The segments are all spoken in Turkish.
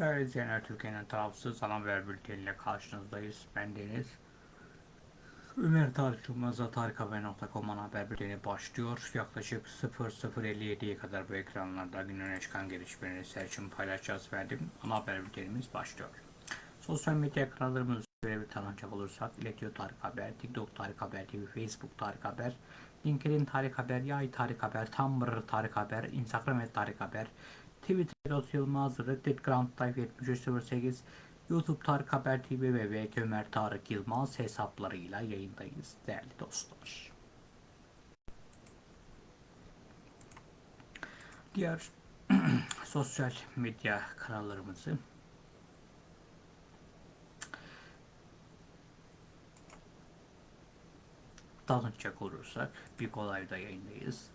Değerli izleyenler Türkiye'nin tarafsız ana haber bülteniyle karşınızdayız. Ben Deniz. Ömer Tarık Yılmaz'la tarikhaber.com haber bülteni başlıyor. Yaklaşık 00.57'ye kadar bu ekranlarda günün öne çıkan gelişmeleri seçim paylaşacağız verdim. Ana haber bültenimiz başlıyor. Sosyal medya kanallarımızı şöyle bir tanıcak olursak İletiyor Tarık Haber, TikTok Tarık Haber TV, Facebook Tarık Haber, LinkedIn Tarık Haber, Yay Tarık Haber, Tumblr Tarık Haber, Instagram Tarık Haber, Twitter Yozgat Yılmaz, Reddit Grand Life 7308, YouTube Tarık Haber TV ve VK Ömer Tarık Yılmaz hesaplarıyla yayındayız değerli dostlar. Diğer sosyal medya kanallarımızı tanıtacak olursak bir kolayda yayındayız.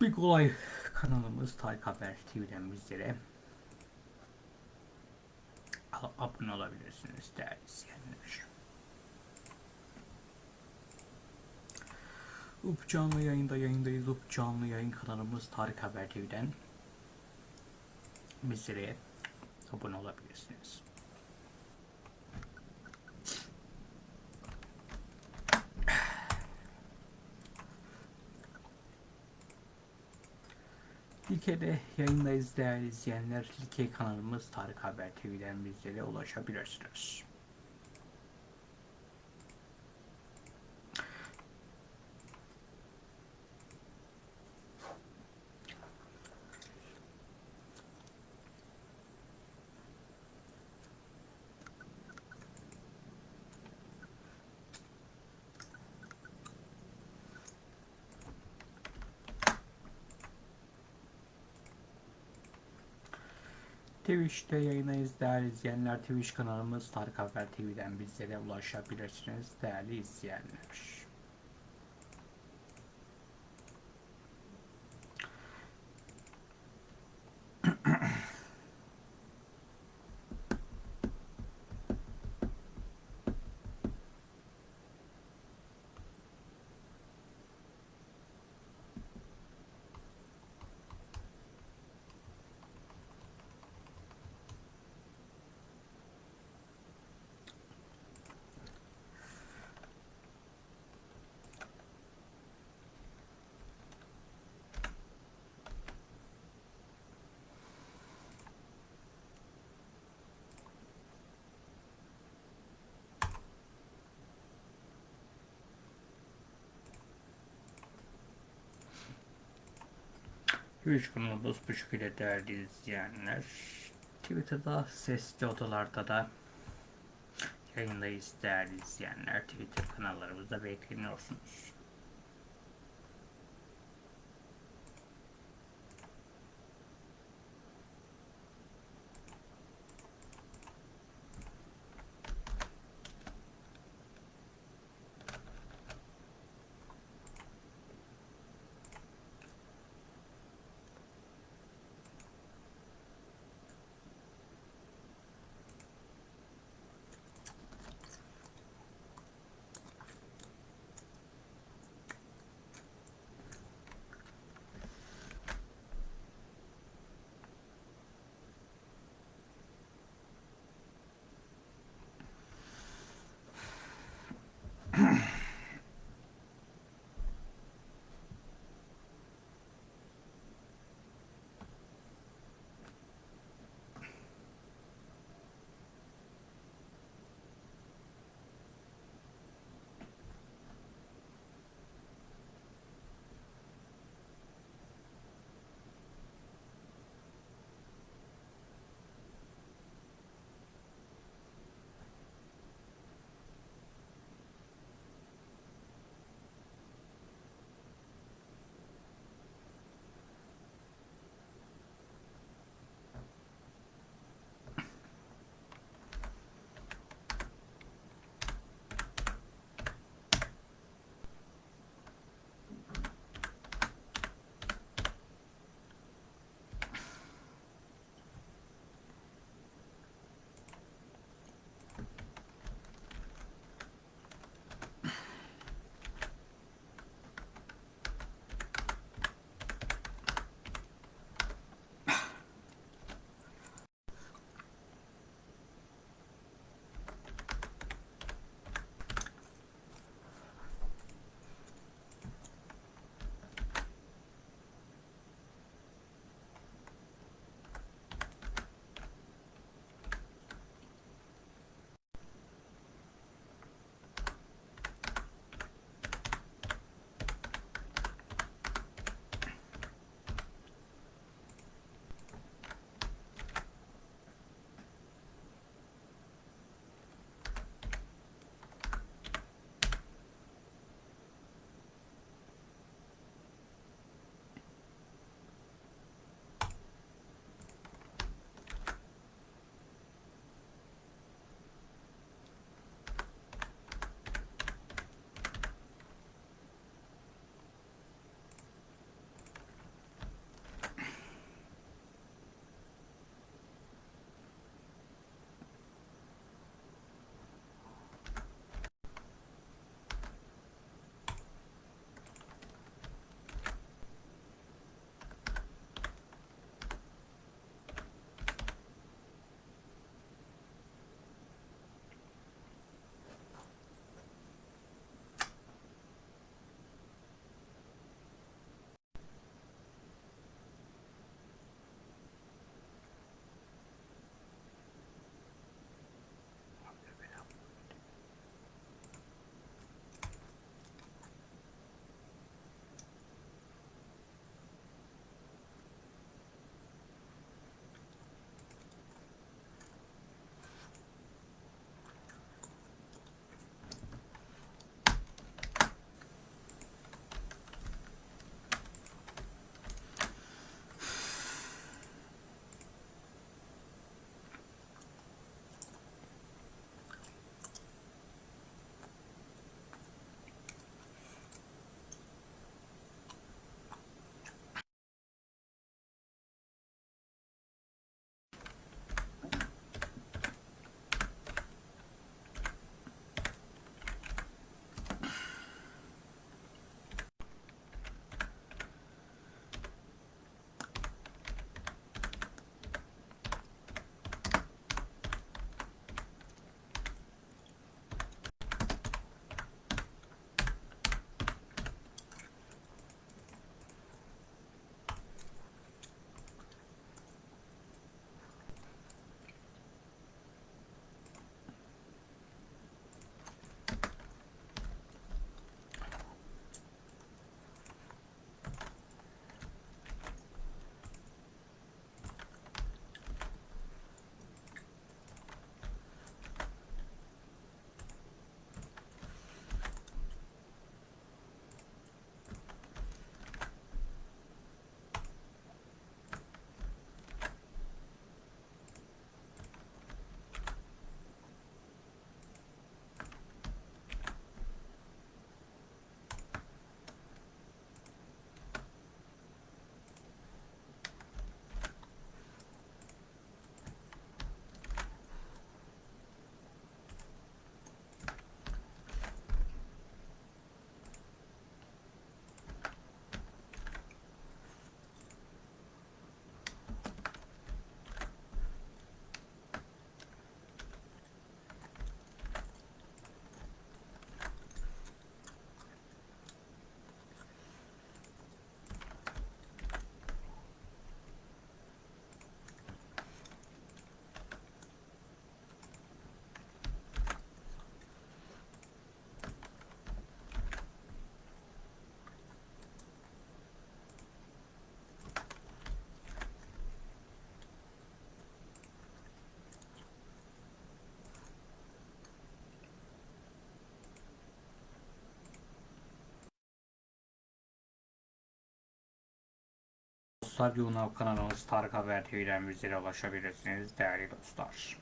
Bir kolay kanalımız Tarık Haber TV'den bizlere abone olabilirsiniz değerli izleyenler. Up canlı yayında yayındayız. Up canlı yayın kanalımız Tarık Haber TV'den bizlere abone olabilirsiniz. Like'de yayındayız değerli izleyenler. Like kanalımız Tarık Haber TV'den bizlere ulaşabilirsiniz. Twitch'te yayındayız değerli izleyenler. Twitch kanalımız Tarık Haber TV'den bizlere ulaşabilirsiniz değerli izleyenler. Twitch kanalımız bu şekilde değerli izleyenler. Twitter'da sesli odalarda da yayındayız değerli izleyenler. Twitter kanallarımızda bekleniyorsunuz. Dostlar. YouTube kanalımız Tarık Haber TV'den bizlere ulaşabilirsiniz değerli dostlar.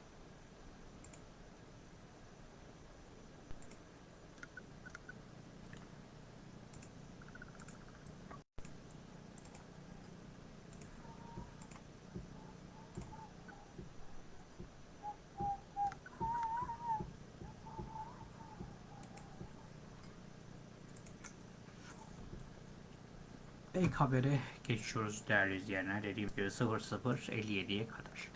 İlk habere geçiyoruz değerli izleyenler. Dediğim gibi 00.57'ye kadar.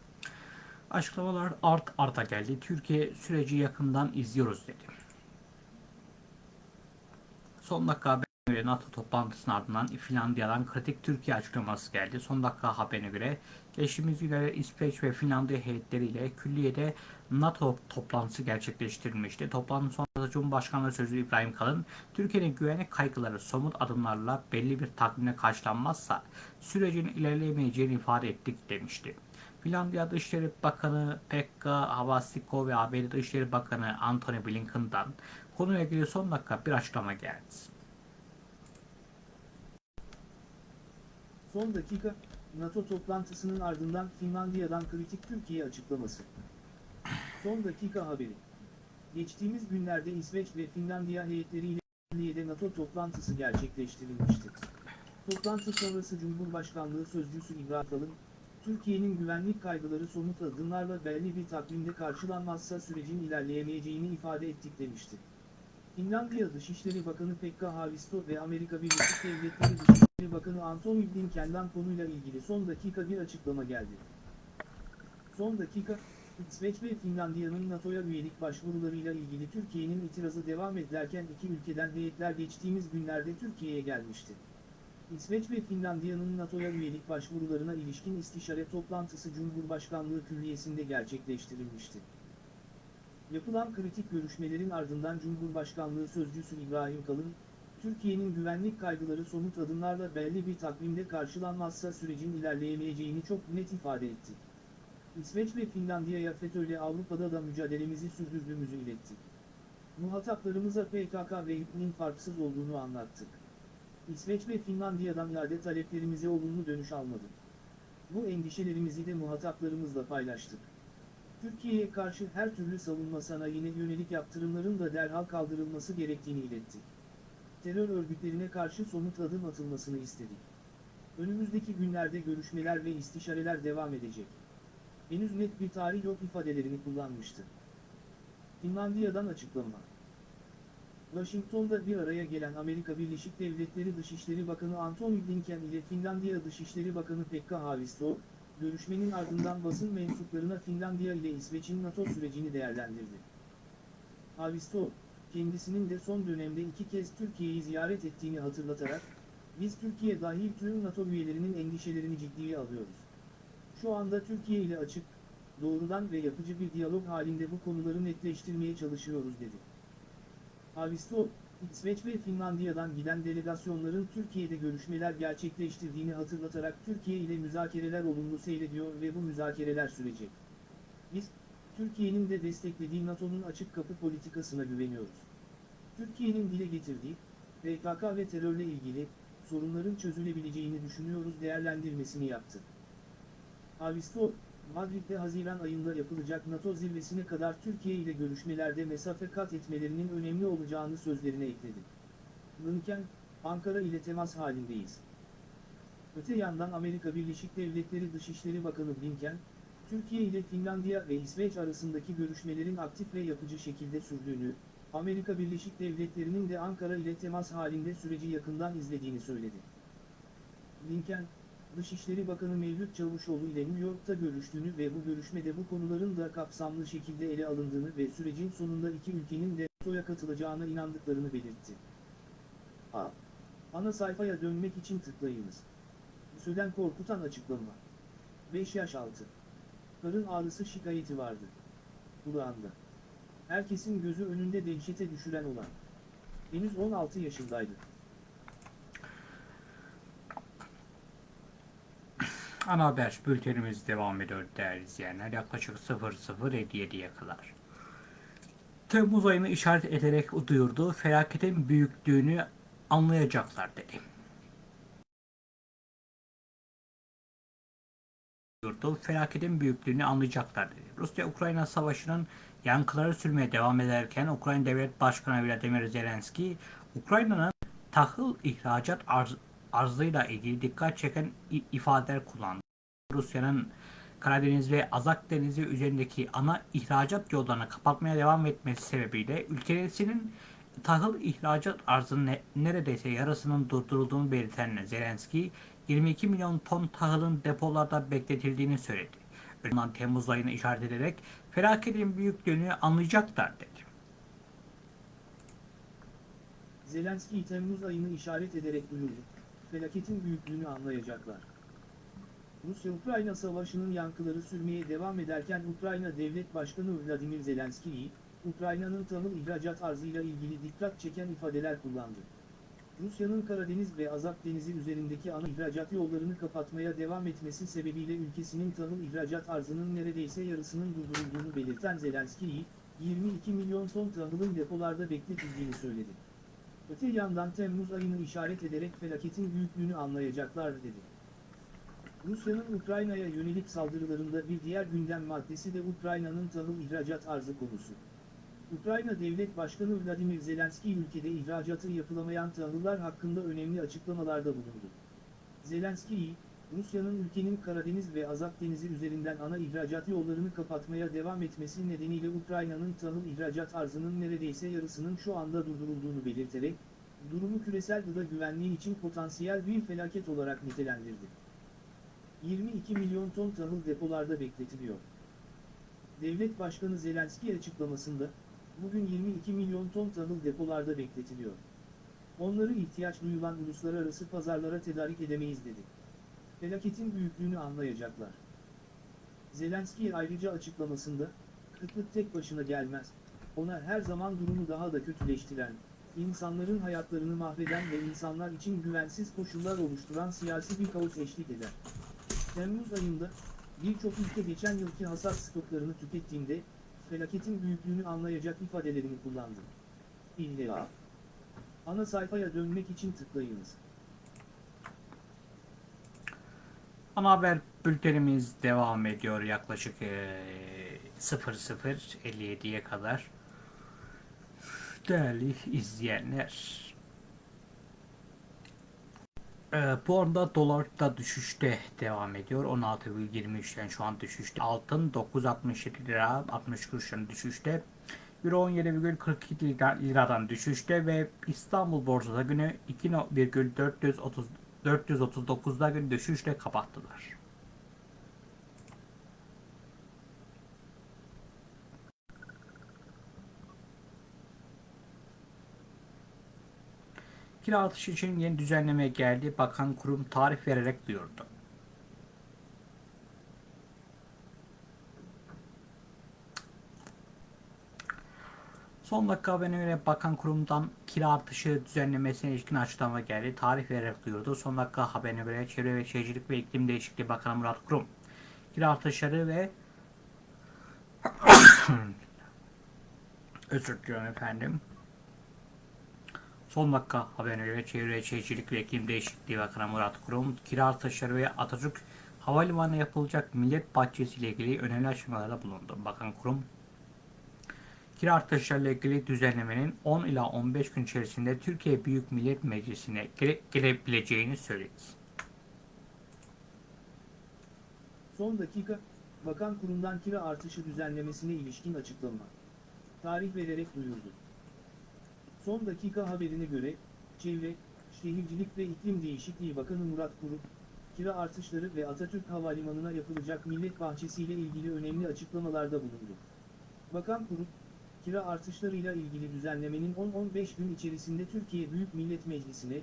Açıklamalar art arta geldi. Türkiye süreci yakından izliyoruz dedi. Son dakika haberine göre NATO toplantısının ardından Finlandiya'dan kritik Türkiye açıklaması geldi. Son dakika haberine göre geçtiğimiz günlerde İsveç ve Finlandiya heyetleriyle külliyede NATO toplantısı gerçekleştirilmişti. Toplantı sonrasında Cumhurbaşkanlığı Sözcüsü İbrahim Kalın, Türkiye'nin güvenlik kaygıları somut adımlarla belli bir takvimle karşılanmazsa sürecin ilerleyemeyeceğini ifade ettik demişti. Finlandiya Dışişleri Bakanı Pekka Havasiko ve ABD Dışişleri Bakanı Antony Blinken'dan konuyla ilgili son dakika bir açıklama geldi. Son dakika, NATO toplantısının ardından Finlandiya'dan kritik Türkiye açıklaması. Son dakika haberi. Geçtiğimiz günlerde İsveç ve Finlandiya heyetleriyle Türkiye'de NATO toplantısı gerçekleştirilmişti. Toplantı sonrası Cumhurbaşkanlığı Sözcüsü İbrahim Kalın, Türkiye'nin güvenlik kaygıları somut adımlarla belli bir takvimde karşılanmazsa sürecin ilerleyemeyeceğini ifade ettik demişti. Finlandiya Dışişleri Bakanı Pekka Haavisto ve Amerika Birleşik Devletleri Dışişleri Bakanı Antony Blinken'den konuyla ilgili son dakika bir açıklama geldi. Son dakika, İsveç ve Finlandiya'nın NATO'ya üyelik başvurularıyla ilgili Türkiye'nin itirazı devam ederken iki ülkeden heyetler geçtiğimiz günlerde Türkiye'ye gelmişti. İsveç ve Finlandiya'nın NATO'ya üyelik başvurularına ilişkin istişare toplantısı Cumhurbaşkanlığı Külliyesi'nde gerçekleştirilmişti. Yapılan kritik görüşmelerin ardından Cumhurbaşkanlığı Sözcüsü İbrahim Kalın, Türkiye'nin güvenlik kaygıları somut adımlarla belli bir takvimde karşılanmazsa sürecin ilerleyemeyeceğini çok net ifade etti. İsveç ve Finlandiya'ya FETÖ'yle Avrupa'da da mücadelemizi sürdürdüğümüzü iletti. Muhataplarımıza PKK ve İP'nin farksız olduğunu anlattık. İsveç ve Finlandiya'dan iade taleplerimize olumlu dönüş almadı. Bu endişelerimizi de muhataplarımızla paylaştık. Türkiye'ye karşı her türlü savunma sanayine yönelik yaptırımların da derhal kaldırılması gerektiğini ilettik. Terör örgütlerine karşı somut adım atılmasını istedik. Önümüzdeki günlerde görüşmeler ve istişareler devam edecek. Henüz net bir tarih yok ifadelerini kullanmıştı. Finlandiya'dan açıklama. Washington'da bir araya gelen Amerika Birleşik Devletleri Dışişleri Bakanı Antony Blinken ile Finlandiya Dışişleri Bakanı Pekka Haavisto, görüşmenin ardından basın mensuplarına Finlandiya ile İsveç'in NATO sürecini değerlendirdi. Haavisto, kendisinin de son dönemde iki kez Türkiye'yi ziyaret ettiğini hatırlatarak, biz Türkiye dahil tüm NATO üyelerinin endişelerini ciddiye alıyoruz. Şu anda Türkiye ile açık, doğrudan ve yapıcı bir diyalog halinde bu konuları netleştirmeye çalışıyoruz dedi. Havisto, İsveç ve Finlandiya'dan giden delegasyonların Türkiye'de görüşmeler gerçekleştirdiğini hatırlatarak Türkiye ile müzakereler olumlu seyrediyor ve bu müzakereler sürecek. Biz, Türkiye'nin de desteklediği NATO'nun açık kapı politikasına güveniyoruz. Türkiye'nin dile getirdiği, PKK ve terörle ilgili, sorunların çözülebileceğini düşünüyoruz değerlendirmesini yaptı. Havisto, Madrid'de Haziran ayında yapılacak NATO zirvesine kadar Türkiye ile görüşmelerde mesafe kat etmelerinin önemli olacağını sözlerine ekledi. Blinken, Ankara ile temas halindeyiz. Öte yandan Amerika Birleşik Devletleri Dışişleri Bakanı Blinken, Türkiye ile Finlandiya ve İsveç arasındaki görüşmelerin aktif ve yapıcı şekilde sürdüğünü, Amerika Birleşik Devletleri'nin de Ankara ile temas halinde süreci yakından izlediğini söyledi. Blinken, Dışişleri Bakanı Mevlüt Çavuşoğlu ile New York'ta görüştüğünü ve bu görüşmede bu konuların da kapsamlı şekilde ele alındığını ve sürecin sonunda iki ülkenin de NATO'ya katılacağına inandıklarını belirtti. A. Ana sayfaya dönmek için tıklayınız. Söden korkutan açıklama. 5 yaş altı. Karın ağrısı şikayeti vardı. Kulağında. Herkesin gözü önünde dehşete düşüren olan. Henüz 16 yaşındaydı. Ana haber bültenimiz devam ediyor değerli izleyenler. Yaklaşık 00.57'ye kadar. Temmuz ayını işaret ederek duyurdu. Felaketin büyüklüğünü anlayacaklar dedi. duyurdu. Felaketin büyüklüğünü anlayacaklar dedi. Rusya-Ukrayna savaşının yankıları sürmeye devam ederken Ukrayna Devlet Başkanı Vladimir Zelenski, Ukrayna'nın tahıl ihracat arz, arzıyla ilgili dikkat çeken ifadeler kullandı. Rusya'nın Karadeniz ve Azak Denizi üzerindeki ana ihracat yollarını kapatmaya devam etmesi sebebiyle ülkesinin tahıl ihracat arzının ne- neredeyse yarısının durdurulduğunu belirten Zelenski, 22 milyon ton tahılın depolarda bekletildiğini söyledi. Önceden Temmuz ayını işaret ederek felaketin büyüklüğünü anlayacaklar dedi. Zelenski Temmuz ayını işaret ederek duyurdu. Felaketin büyüklüğünü anlayacaklar. Rusya-Ukrayna savaşının yankıları sürmeye devam ederken Ukrayna Devlet Başkanı Vladimir Zelenski, Ukrayna'nın tahıl ihracat arzıyla ilgili dikkat çeken ifadeler kullandı. Rusya'nın Karadeniz ve Azak Denizi üzerindeki ana ihracat yollarını kapatmaya devam etmesi sebebiyle ülkesinin tahıl ihracat arzının neredeyse yarısının durdurulduğunu belirten Zelenski, 22 milyon ton tahılın depolarda bekletildiğini söyledi. Öte yandan Temmuz ayını işaret ederek felaketin büyüklüğünü anlayacaklar dedi. Rusya'nın Ukrayna'ya yönelik saldırılarında bir diğer gündem maddesi de Ukrayna'nın tahıl ihracat arzı konusu. Ukrayna Devlet Başkanı Vladimir Zelenski ülkede ihracatı yapılamayan tahıllar hakkında önemli açıklamalarda bulundu. Zelenski, Rusya'nın ülkenin Karadeniz ve Azak Denizi üzerinden ana ihracat yollarını kapatmaya devam etmesi nedeniyle Ukrayna'nın tahıl ihracat arzının neredeyse yarısının şu anda durdurulduğunu belirterek, durumu küresel gıda güvenliği için potansiyel bir felaket olarak nitelendirdi. 22 milyon ton tahıl depolarda bekletiliyor. Devlet Başkanı Zelenski açıklamasında, bugün 22 milyon ton tahıl depolarda bekletiliyor. Onları ihtiyaç duyulan uluslararası pazarlara tedarik edemeyiz dedi. Felaketin büyüklüğünü anlayacaklar. Zelenski ayrıca açıklamasında, kıtlık tek başına gelmez, ona her zaman durumu daha da kötüleştiren, insanların hayatlarını mahveden ve insanlar için güvensiz koşullar oluşturan siyasi bir kaos eşlik eder. Temmuz ayında, birçok ülke geçen yılki hasat stoklarını tükettiğinde, felaketin büyüklüğünü anlayacak ifadelerini kullandı. İlla. Ana sayfaya dönmek için tıklayınız. Ana haber bültenimiz devam ediyor yaklaşık eee 00.57'ye kadar. Değerli izleyenler. Eee, bu arada dolar da düşüşte devam ediyor. 16,23'ten şu an düşüşte. Altın 9.67 lira 60 kuruşun düşüşte. Euro 17,42 lira- liradan düşüşte ve İstanbul borsada günü 2,430 439'da gün düşüşle kapattılar. Kira artışı için yeni düzenleme geldi. Bakan kurum tarih vererek duyurdu. Son dakika haberine göre bakan kurumdan kira artışı düzenlemesine ilişkin açıklama geldi. Tarih vererek duyurdu. Son dakika haberine göre Çevre ve Şehircilik ve İklim Değişikliği Bakanı Murat Kurum kira artışları ve özür diliyorum efendim. Son dakika haberine göre Çevre, Şehircilik ve İklim Değişikliği Bakanı Murat Kurum, kira artışları ve Atatürk Havalimanı'na yapılacak millet bahçesi ile ilgili önemli açıklamalarda bulundu. Bakan Kurum, kira artışlarıyla ilgili düzenlemenin 10 ila 15 gün içerisinde Türkiye Büyük Millet Meclisi'ne gele- gelebileceğini söyledi. Son dakika, bakan kurumdan kira artışı düzenlemesine ilişkin açıklama. Tarih vererek duyurdu. Son dakika haberine göre, Çevre, Şehircilik ve İklim Değişikliği Bakanı Murat Kurum, kira artışları ve Atatürk Havalimanı'na yapılacak millet bahçesiyle ilgili önemli açıklamalarda bulundu. Bakan Kurum, kira artışlarıyla ilgili düzenlemenin 10-15 gün içerisinde Türkiye Büyük Millet Meclisi'ne,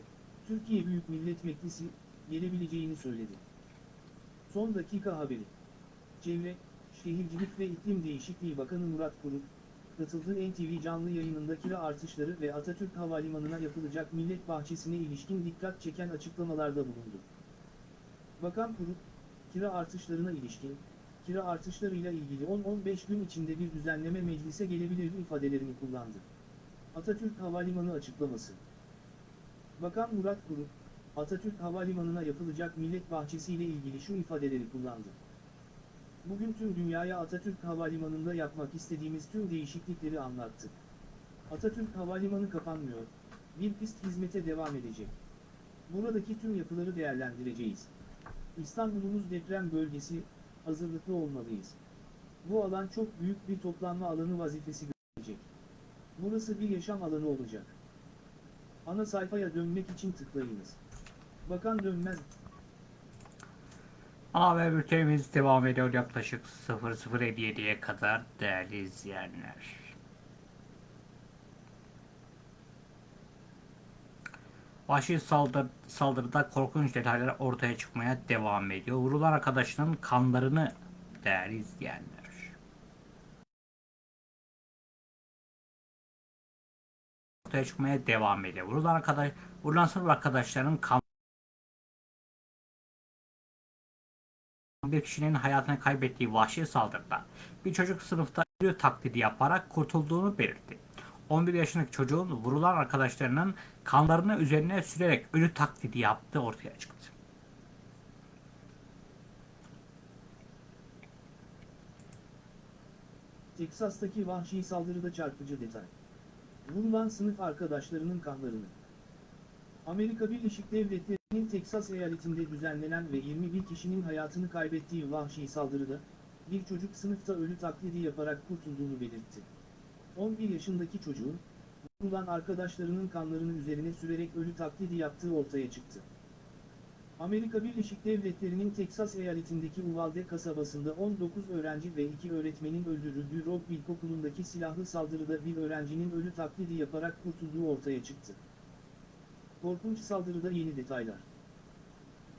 Türkiye Büyük Millet Meclisi, gelebileceğini söyledi. Son dakika haberi. Çevre, Şehircilik ve İklim Değişikliği Bakanı Murat Kurum, katıldığı NTV canlı yayınında kira artışları ve Atatürk Havalimanı'na yapılacak millet bahçesine ilişkin dikkat çeken açıklamalarda bulundu. Bakan Kurum, kira artışlarına ilişkin, kira artışlarıyla ilgili 10-15 gün içinde bir düzenleme meclise gelebilir ifadelerini kullandı. Atatürk Havalimanı açıklaması. Bakan Murat Kurum, Atatürk Havalimanı'na yapılacak millet bahçesi ile ilgili şu ifadeleri kullandı. Bugün tüm dünyaya Atatürk Havalimanı'nda yapmak istediğimiz tüm değişiklikleri anlattık. Atatürk Havalimanı kapanmıyor. Bir pist hizmete devam edecek. Buradaki tüm yapıları değerlendireceğiz. İstanbul'umuz deprem bölgesi, hazırlıklı olmalıyız. Bu alan çok büyük bir toplanma alanı vazifesi görecek. Burası bir yaşam alanı olacak. Ana sayfaya dönmek için tıklayınız. Bakan dönmez. Haber bültenimiz devam ediyor yaklaşık 00.57'ye kadar değerli izleyenler. Vahşi saldır, saldırıda korkunç detaylar ortaya çıkmaya devam ediyor. Vurulan arkadaşının kanlarını değerli izleyenler. Ortaya çıkmaya devam ediyor. Vurulan arkadaş, vurulan sınıf arkadaşlarının kan bir kişinin hayatını kaybettiği vahşi saldırıda bir çocuk sınıfta ölü taklidi yaparak kurtulduğunu belirtti. 11 yaşındaki çocuğun vurulan arkadaşlarının kanlarını üzerine sürerek ölü taklidi yaptığı ortaya çıktı. Teksas'taki vahşi saldırıda çarpıcı detay. Vurulan sınıf arkadaşlarının kanlarını. Amerika Birleşik Devletleri'nin Teksas eyaletinde düzenlenen ve 21 kişinin hayatını kaybettiği vahşi saldırıda, bir çocuk sınıfta ölü taklidi yaparak kurtulduğunu belirtti. 11 yaşındaki çocuğun, vurulan arkadaşlarının kanlarını üzerine sürerek ölü taklidi yaptığı ortaya çıktı. Amerika Birleşik Devletleri'nin Teksas eyaletindeki Uvalde kasabasında 19 öğrenci ve 2 öğretmenin öldürüldüğü Rock İlkokulu'ndaki silahlı saldırıda bir öğrencinin ölü taklidi yaparak kurtulduğu ortaya çıktı. Korkunç saldırıda yeni detaylar.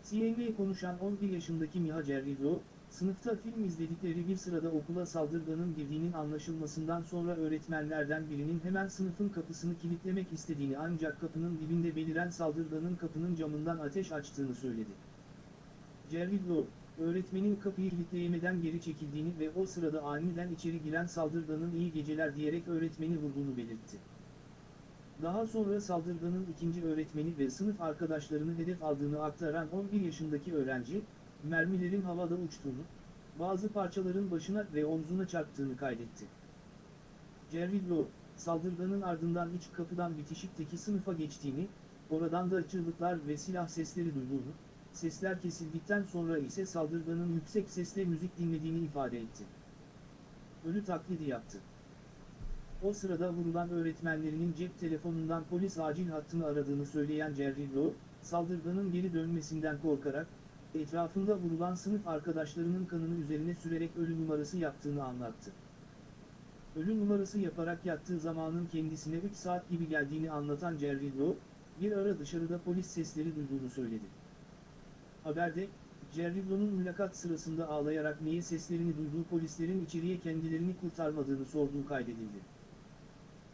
CNN'ye konuşan 11 yaşındaki Miha Cerrillo, sınıfta film izledikleri bir sırada okula saldırganın girdiğinin anlaşılmasından sonra öğretmenlerden birinin hemen sınıfın kapısını kilitlemek istediğini ancak kapının dibinde beliren saldırganın kapının camından ateş açtığını söyledi. Cerrillo, öğretmenin kapıyı kilitleyemeden geri çekildiğini ve o sırada aniden içeri giren saldırganın iyi geceler diyerek öğretmeni vurduğunu belirtti. Daha sonra saldırganın ikinci öğretmeni ve sınıf arkadaşlarını hedef aldığını aktaran 11 yaşındaki öğrenci, mermilerin havada uçtuğunu, bazı parçaların başına ve omzuna çarptığını kaydetti. Cerrillo, saldırganın ardından iç kapıdan bitişikteki sınıfa geçtiğini, oradan da çığlıklar ve silah sesleri duyduğunu, sesler kesildikten sonra ise saldırganın yüksek sesle müzik dinlediğini ifade etti. Ölü taklidi yaptı. O sırada vurulan öğretmenlerinin cep telefonundan polis acil hattını aradığını söyleyen Cerrillo, saldırganın geri dönmesinden korkarak, etrafında vurulan sınıf arkadaşlarının kanını üzerine sürerek ölü numarası yaptığını anlattı. Ölü numarası yaparak yattığı zamanın kendisine 3 saat gibi geldiğini anlatan Cerrillo, bir ara dışarıda polis sesleri duyduğunu söyledi. Haberde, Cerrillo'nun mülakat sırasında ağlayarak niye seslerini duyduğu polislerin içeriye kendilerini kurtarmadığını sorduğu kaydedildi.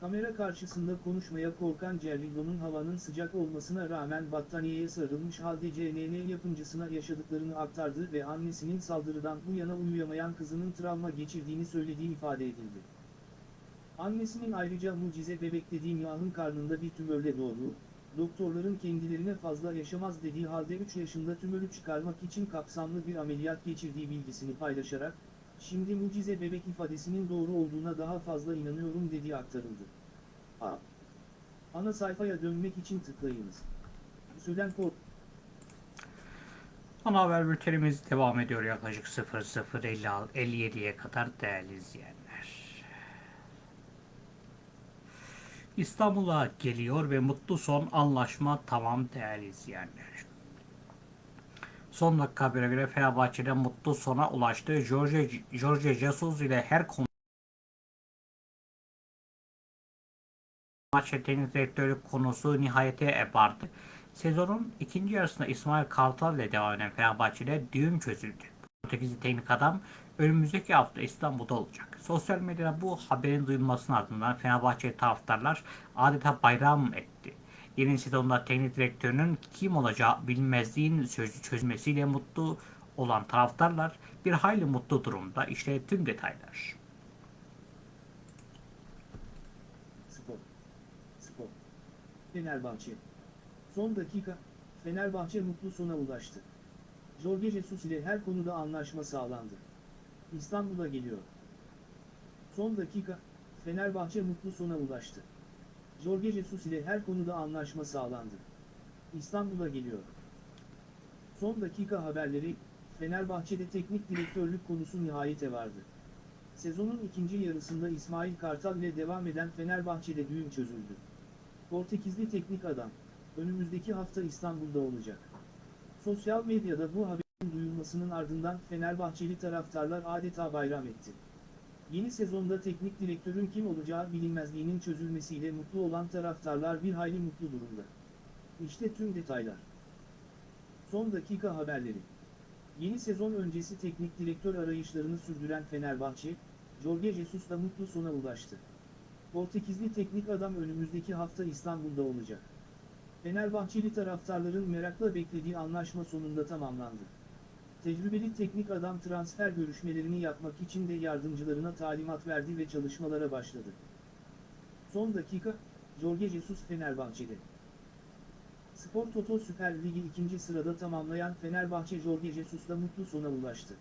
Kamera karşısında konuşmaya korkan Cerrillo'nun havanın sıcak olmasına rağmen battaniyeye sarılmış halde CNN yapımcısına yaşadıklarını aktardığı ve annesinin saldırıdan bu yana uyuyamayan kızının travma geçirdiğini söylediği ifade edildi. Annesinin ayrıca mucize bebek dediği Miha'nın karnında bir tümörle doğduğu, doktorların kendilerine fazla yaşamaz dediği halde 3 yaşında tümörü çıkarmak için kapsamlı bir ameliyat geçirdiği bilgisini paylaşarak, şimdi mucize bebek ifadesinin doğru olduğuna daha fazla inanıyorum dediği aktarıldı. A. Ana sayfaya dönmek için tıklayınız. Sülen Kork Ana haber bültenimiz devam ediyor yaklaşık 00.57'ye kadar değerli izleyenler. İstanbul'a geliyor ve mutlu son anlaşma tamam değerli izleyenler. Son dakika habere göre Fenerbahçe'de mutlu sona ulaştı. Jorge, Jorge Jesus ile her konu maç teknik direktörlük konusu nihayete vardı. Sezonun ikinci yarısında İsmail Kartal ile devam eden Fenerbahçe'de düğüm çözüldü. Portekizli teknik adam önümüzdeki hafta İstanbul'da olacak. Sosyal medyada bu haberin duyulmasının ardından Fenerbahçe taraftarlar adeta bayram etti. Yeni sezonda teknik direktörünün kim olacağı bilinmezliğin sözü çözmesiyle mutlu olan taraftarlar bir hayli mutlu durumda. İşte tüm detaylar. Spor. Spor. Fenerbahçe. Son dakika, Fenerbahçe mutlu sona ulaştı. Jorge Jesus ile her konuda anlaşma sağlandı. İstanbul'a geliyor. Son dakika, Fenerbahçe mutlu sona ulaştı. Jorge Jesus ile her konuda anlaşma sağlandı. İstanbul'a geliyor. Son dakika haberleri, Fenerbahçe'de teknik direktörlük konusu nihayete vardı. Sezonun ikinci yarısında İsmail Kartal ile devam eden Fenerbahçe'de düğüm çözüldü. Portekizli teknik adam, önümüzdeki hafta İstanbul'da olacak. Sosyal medyada bu haberin duyulmasının ardından Fenerbahçeli taraftarlar adeta bayram etti. Yeni sezonda teknik direktörün kim olacağı bilinmezliğinin çözülmesiyle mutlu olan taraftarlar bir hayli mutlu durumda. İşte tüm detaylar. Son dakika haberleri. Yeni sezon öncesi teknik direktör arayışlarını sürdüren Fenerbahçe, Jorge Jesus'la mutlu sona ulaştı. Portekizli teknik adam önümüzdeki hafta İstanbul'da olacak. Fenerbahçeli taraftarların merakla beklediği anlaşma sonunda tamamlandı. Tecrübeli teknik adam transfer görüşmelerini yapmak için de yardımcılarına talimat verdi ve çalışmalara başladı. Son dakika, Jorge Jesus Fenerbahçe'de. Spor Toto Süper Ligi ikinci sırada tamamlayan Fenerbahçe Jorge Jesus'la mutlu sona ulaştı.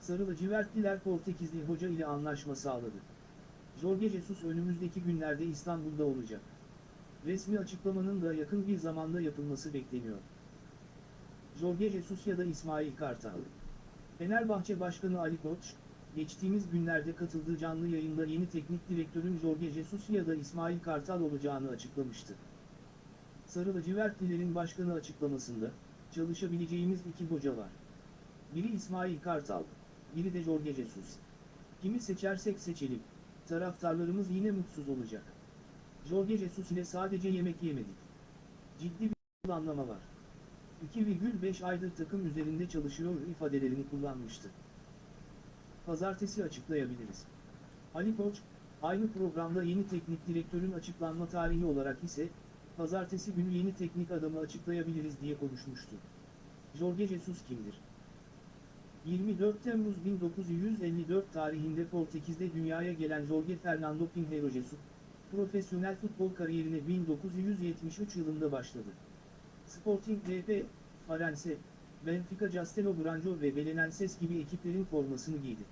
Sarı lacivertliler Portekizli hoca ile anlaşma sağladı. Jorge Jesus önümüzdeki günlerde İstanbul'da olacak. Resmi açıklamanın da yakın bir zamanda yapılması bekleniyor. Jorge Jesus ya da İsmail Kartal. Fenerbahçe Başkanı Ali Koç, geçtiğimiz günlerde katıldığı canlı yayında yeni teknik direktörün Jorge Jesus ya da İsmail Kartal olacağını açıklamıştı. Sarı lacivertlilerin başkanı açıklamasında, çalışabileceğimiz iki hoca var. Biri İsmail Kartal, biri de Jorge Jesus. Kimi seçersek seçelim, taraftarlarımız yine mutsuz olacak. Jorge Jesus ile sadece yemek yemedik. Ciddi bir anlama var. 2,5 aydır takım üzerinde çalışıyor ifadelerini kullanmıştı. Pazartesi açıklayabiliriz. Ali Koç, aynı programda yeni teknik direktörün açıklanma tarihi olarak ise, pazartesi günü yeni teknik adamı açıklayabiliriz diye konuşmuştu. Jorge Jesus kimdir? 24 Temmuz 1954 tarihinde Portekiz'de dünyaya gelen Jorge Fernando Pinheiro Jesus, profesyonel futbol kariyerine 1973 yılında başladı. Sporting VP, Farense, Benfica Castelo Branco ve Belenenses gibi ekiplerin formasını giydi.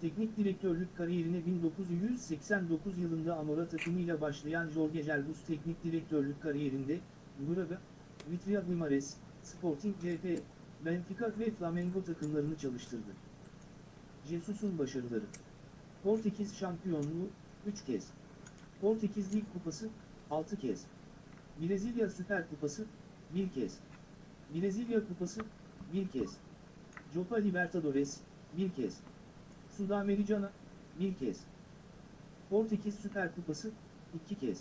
Teknik direktörlük kariyerine 1989 yılında Amora takımıyla başlayan Jorge Jesus teknik direktörlük kariyerinde, Braga, Vitria Guimares, Sporting VP, Benfica ve Flamengo takımlarını çalıştırdı. Jesus'un başarıları Portekiz şampiyonluğu, 3 kez. Portekiz Lig Kupası, 6 kez. Brezilya Süper Kupası, 1 kez. Brezilya Kupası, 1 kez. Copa Libertadores, 1 kez. Sudamericana, 1 kez. Portekiz Süper Kupası, 2 kez.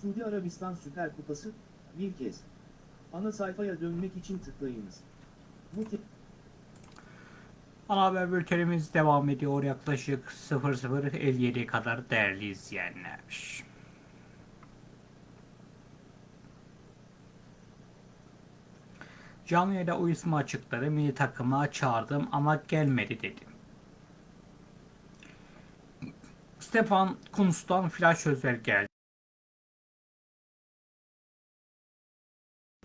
Suudi Arabistan Süper Kupası, 1 kez. Ana sayfaya dönmek için tıklayınız. Ana haber bültenimiz devam ediyor yaklaşık 00.57'ye kadar değerli izleyenler. Canlı yayında uyuşma açıkları milli takıma çağırdım ama gelmedi dedi. Stefan Kuntz'tan flash sözler geldi.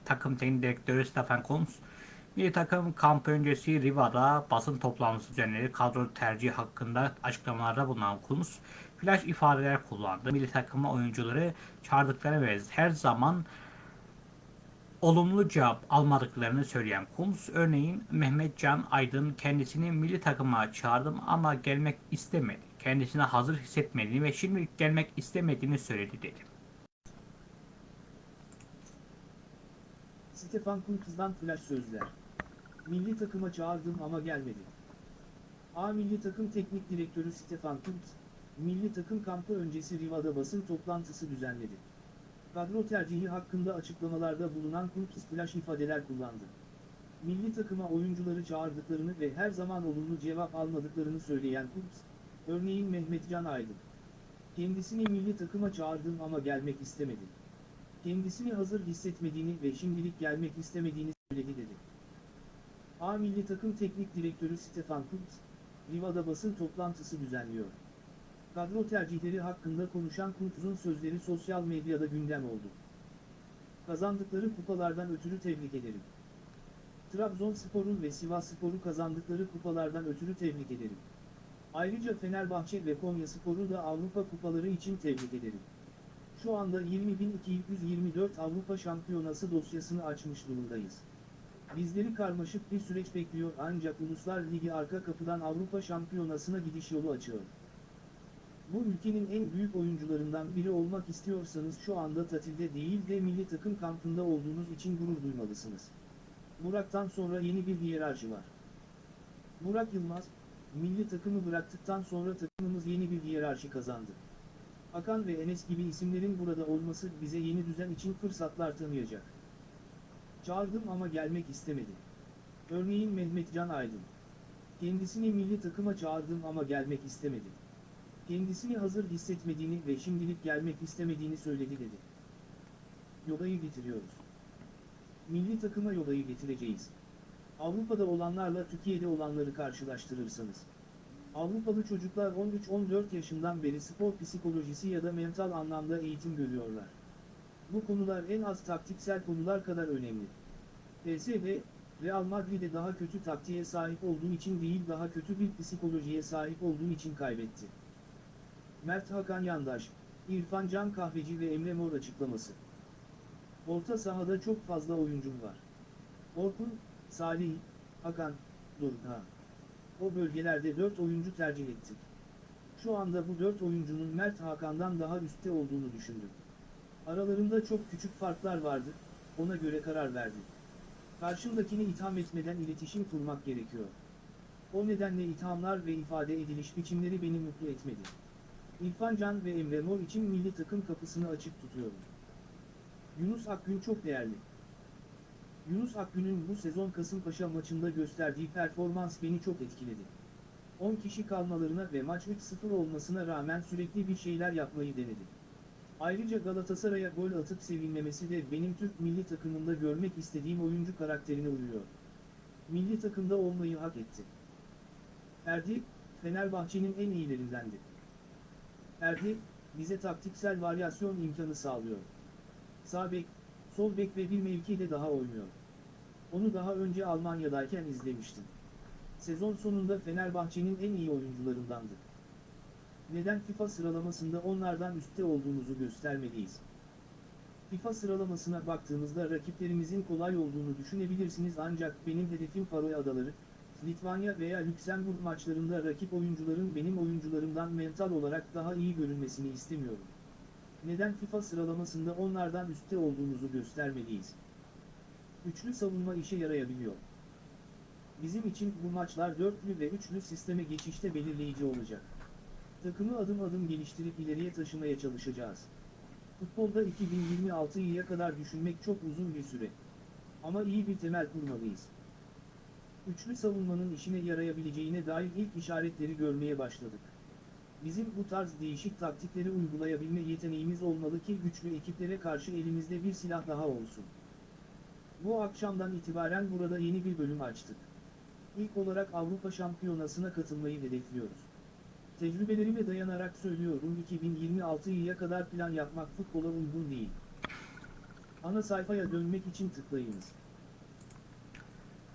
Takım teknik direktörü Stefan Kuntz, milli takım kamp öncesi Riva'da basın toplantısı düzenledi. Kadro tercihi hakkında açıklamalarda bulunan Kuntz, flash ifadeler kullandı. Milli takıma oyuncuları çağırdıkları ve her zaman olumlu cevap almadıklarını söyleyen Kuntz, örneğin Mehmet Can Aydın kendisini milli takıma çağırdım ama gelmek istemedi. Kendisine hazır hissetmediğini ve şimdilik gelmek istemediğini söyledi dedi. Stefan Kuntz'dan flash sözler. Milli takıma çağırdım ama gelmedi. A milli takım teknik direktörü Stefan Kuntz, milli takım kampı öncesi Riva'da basın toplantısı düzenledi. Kadro tercihi hakkında açıklamalarda bulunan Kuntz flash ifadeler kullandı. Milli takıma oyuncuları çağırdıklarını ve her zaman olumlu cevap almadıklarını söyleyen Kuntz, örneğin Mehmet Can Aydın. Kendisini milli takıma çağırdım ama gelmek istemedi. Kendisini hazır hissetmediğini ve şimdilik gelmek istemediğini söyledi dedi. A milli takım teknik direktörü Stefan Kuntz, Riva'da basın toplantısı düzenliyor. Kadro tercihleri hakkında konuşan Kuntz'un sözleri sosyal medyada gündem oldu. Kazandıkları kupalardan ötürü tebrik ederim. Trabzonspor'un ve Sivasspor'u kazandıkları kupalardan ötürü tebrik ederim. Ayrıca Fenerbahçe ve Konyaspor'u da Avrupa kupaları için tebrik ederim. Şu anda 20.224 Avrupa Şampiyonası dosyasını açmış durumdayız. Bizleri karmaşık bir süreç bekliyor ancak Uluslar Ligi arka kapıdan Avrupa Şampiyonası'na gidiş yolu açıyor. Bu ülkenin en büyük oyuncularından biri olmak istiyorsanız şu anda tatilde değil de milli takım kampında olduğunuz için gurur duymalısınız. Burak'tan sonra yeni bir hiyerarşi var. Burak Yılmaz, milli takımı bıraktıktan sonra takımımız yeni bir hiyerarşi kazandı. Hakan ve Enes gibi isimlerin burada olması bize yeni düzen için fırsatlar tanıyacak. Çağırdım ama gelmek istemedi. Örneğin Mehmet Can Aydın. Kendisini milli takıma çağırdım ama gelmek istemedi. Kendisini hazır hissetmediğini ve şimdilik gelmek istemediğini söyledi dedi. Yoda'yı getiriyoruz. Milli takıma Yoda'yı getireceğiz. Avrupa'da olanlarla Türkiye'de olanları karşılaştırırsanız. Avrupalı çocuklar 13-14 yaşından beri spor psikolojisi ya da mental anlamda eğitim görüyorlar. Bu konular en az taktiksel konular kadar önemli. PSV, Real Madrid'e daha kötü taktiğe sahip olduğu için değil daha kötü bir psikolojiye sahip olduğu için kaybetti. Mert Hakan Yandaş, İrfan Can Kahveci ve Emre Mor açıklaması. Orta sahada çok fazla oyuncum var. Orkun, Salih, Hakan, Dorukhan. O bölgelerde 4 oyuncu tercih ettik. Şu anda bu 4 oyuncunun Mert Hakan'dan daha üstte olduğunu düşündüm. Aralarında çok küçük farklar vardı, ona göre karar verdim. Karşımdakini itham etmeden iletişim kurmak gerekiyor. O nedenle ithamlar ve ifade ediliş biçimleri beni mutlu etmedi. İrfan Can ve Emre Mor için milli takım kapısını açık tutuyorum. Yunus Akgün çok değerli. Yunus Akgün'ün bu sezon Kasımpaşa maçında gösterdiği performans beni çok etkiledi. 10 kişi kalmalarına ve maç 3-0 olmasına rağmen sürekli bir şeyler yapmayı denedi. Ayrıca Galatasaray'a gol atıp sevinmemesi de benim Türk milli takımında görmek istediğim oyuncu karakterine uyuyor. Milli takımda olmayı hak etti. Ferdi, Fenerbahçe'nin en iyilerindendi. Ferdi, bize taktiksel varyasyon imkanı sağlıyor. Sağ bek, sol bek ve bir mevkide daha oynuyor. Onu daha önce Almanya'dayken izlemiştim. Sezon sonunda Fenerbahçe'nin en iyi oyuncularındandı. Neden FIFA sıralamasında onlardan üstte olduğumuzu göstermeliyiz? FIFA sıralamasına baktığımızda rakiplerimizin kolay olduğunu düşünebilirsiniz ancak benim hedefim Faroe Adaları, Litvanya veya Lüksemburg maçlarında rakip oyuncuların benim oyuncularımdan mental olarak daha iyi görünmesini istemiyorum. Neden FIFA sıralamasında onlardan üstte olduğumuzu göstermeliyiz? Üçlü savunma işe yarayabiliyor. Bizim için bu maçlar dörtlü ve üçlü sisteme geçişte belirleyici olacak. Takımı adım adım geliştirip ileriye taşımaya çalışacağız. Futbolda 2026'ya kadar düşünmek çok uzun bir süre. Ama iyi bir temel kurmalıyız. Üçlü savunmanın işine yarayabileceğine dair ilk işaretleri görmeye başladık. Bizim bu tarz değişik taktikleri uygulayabilme yeteneğimiz olmalı ki güçlü ekiplere karşı elimizde bir silah daha olsun. Bu akşamdan itibaren burada yeni bir bölüm açtık. İlk olarak Avrupa Şampiyonası'na katılmayı hedefliyoruz. Tecrübelerime dayanarak söylüyorum 2026'ya kadar plan yapmak futbola uygun değil. Ana sayfaya dönmek için tıklayınız.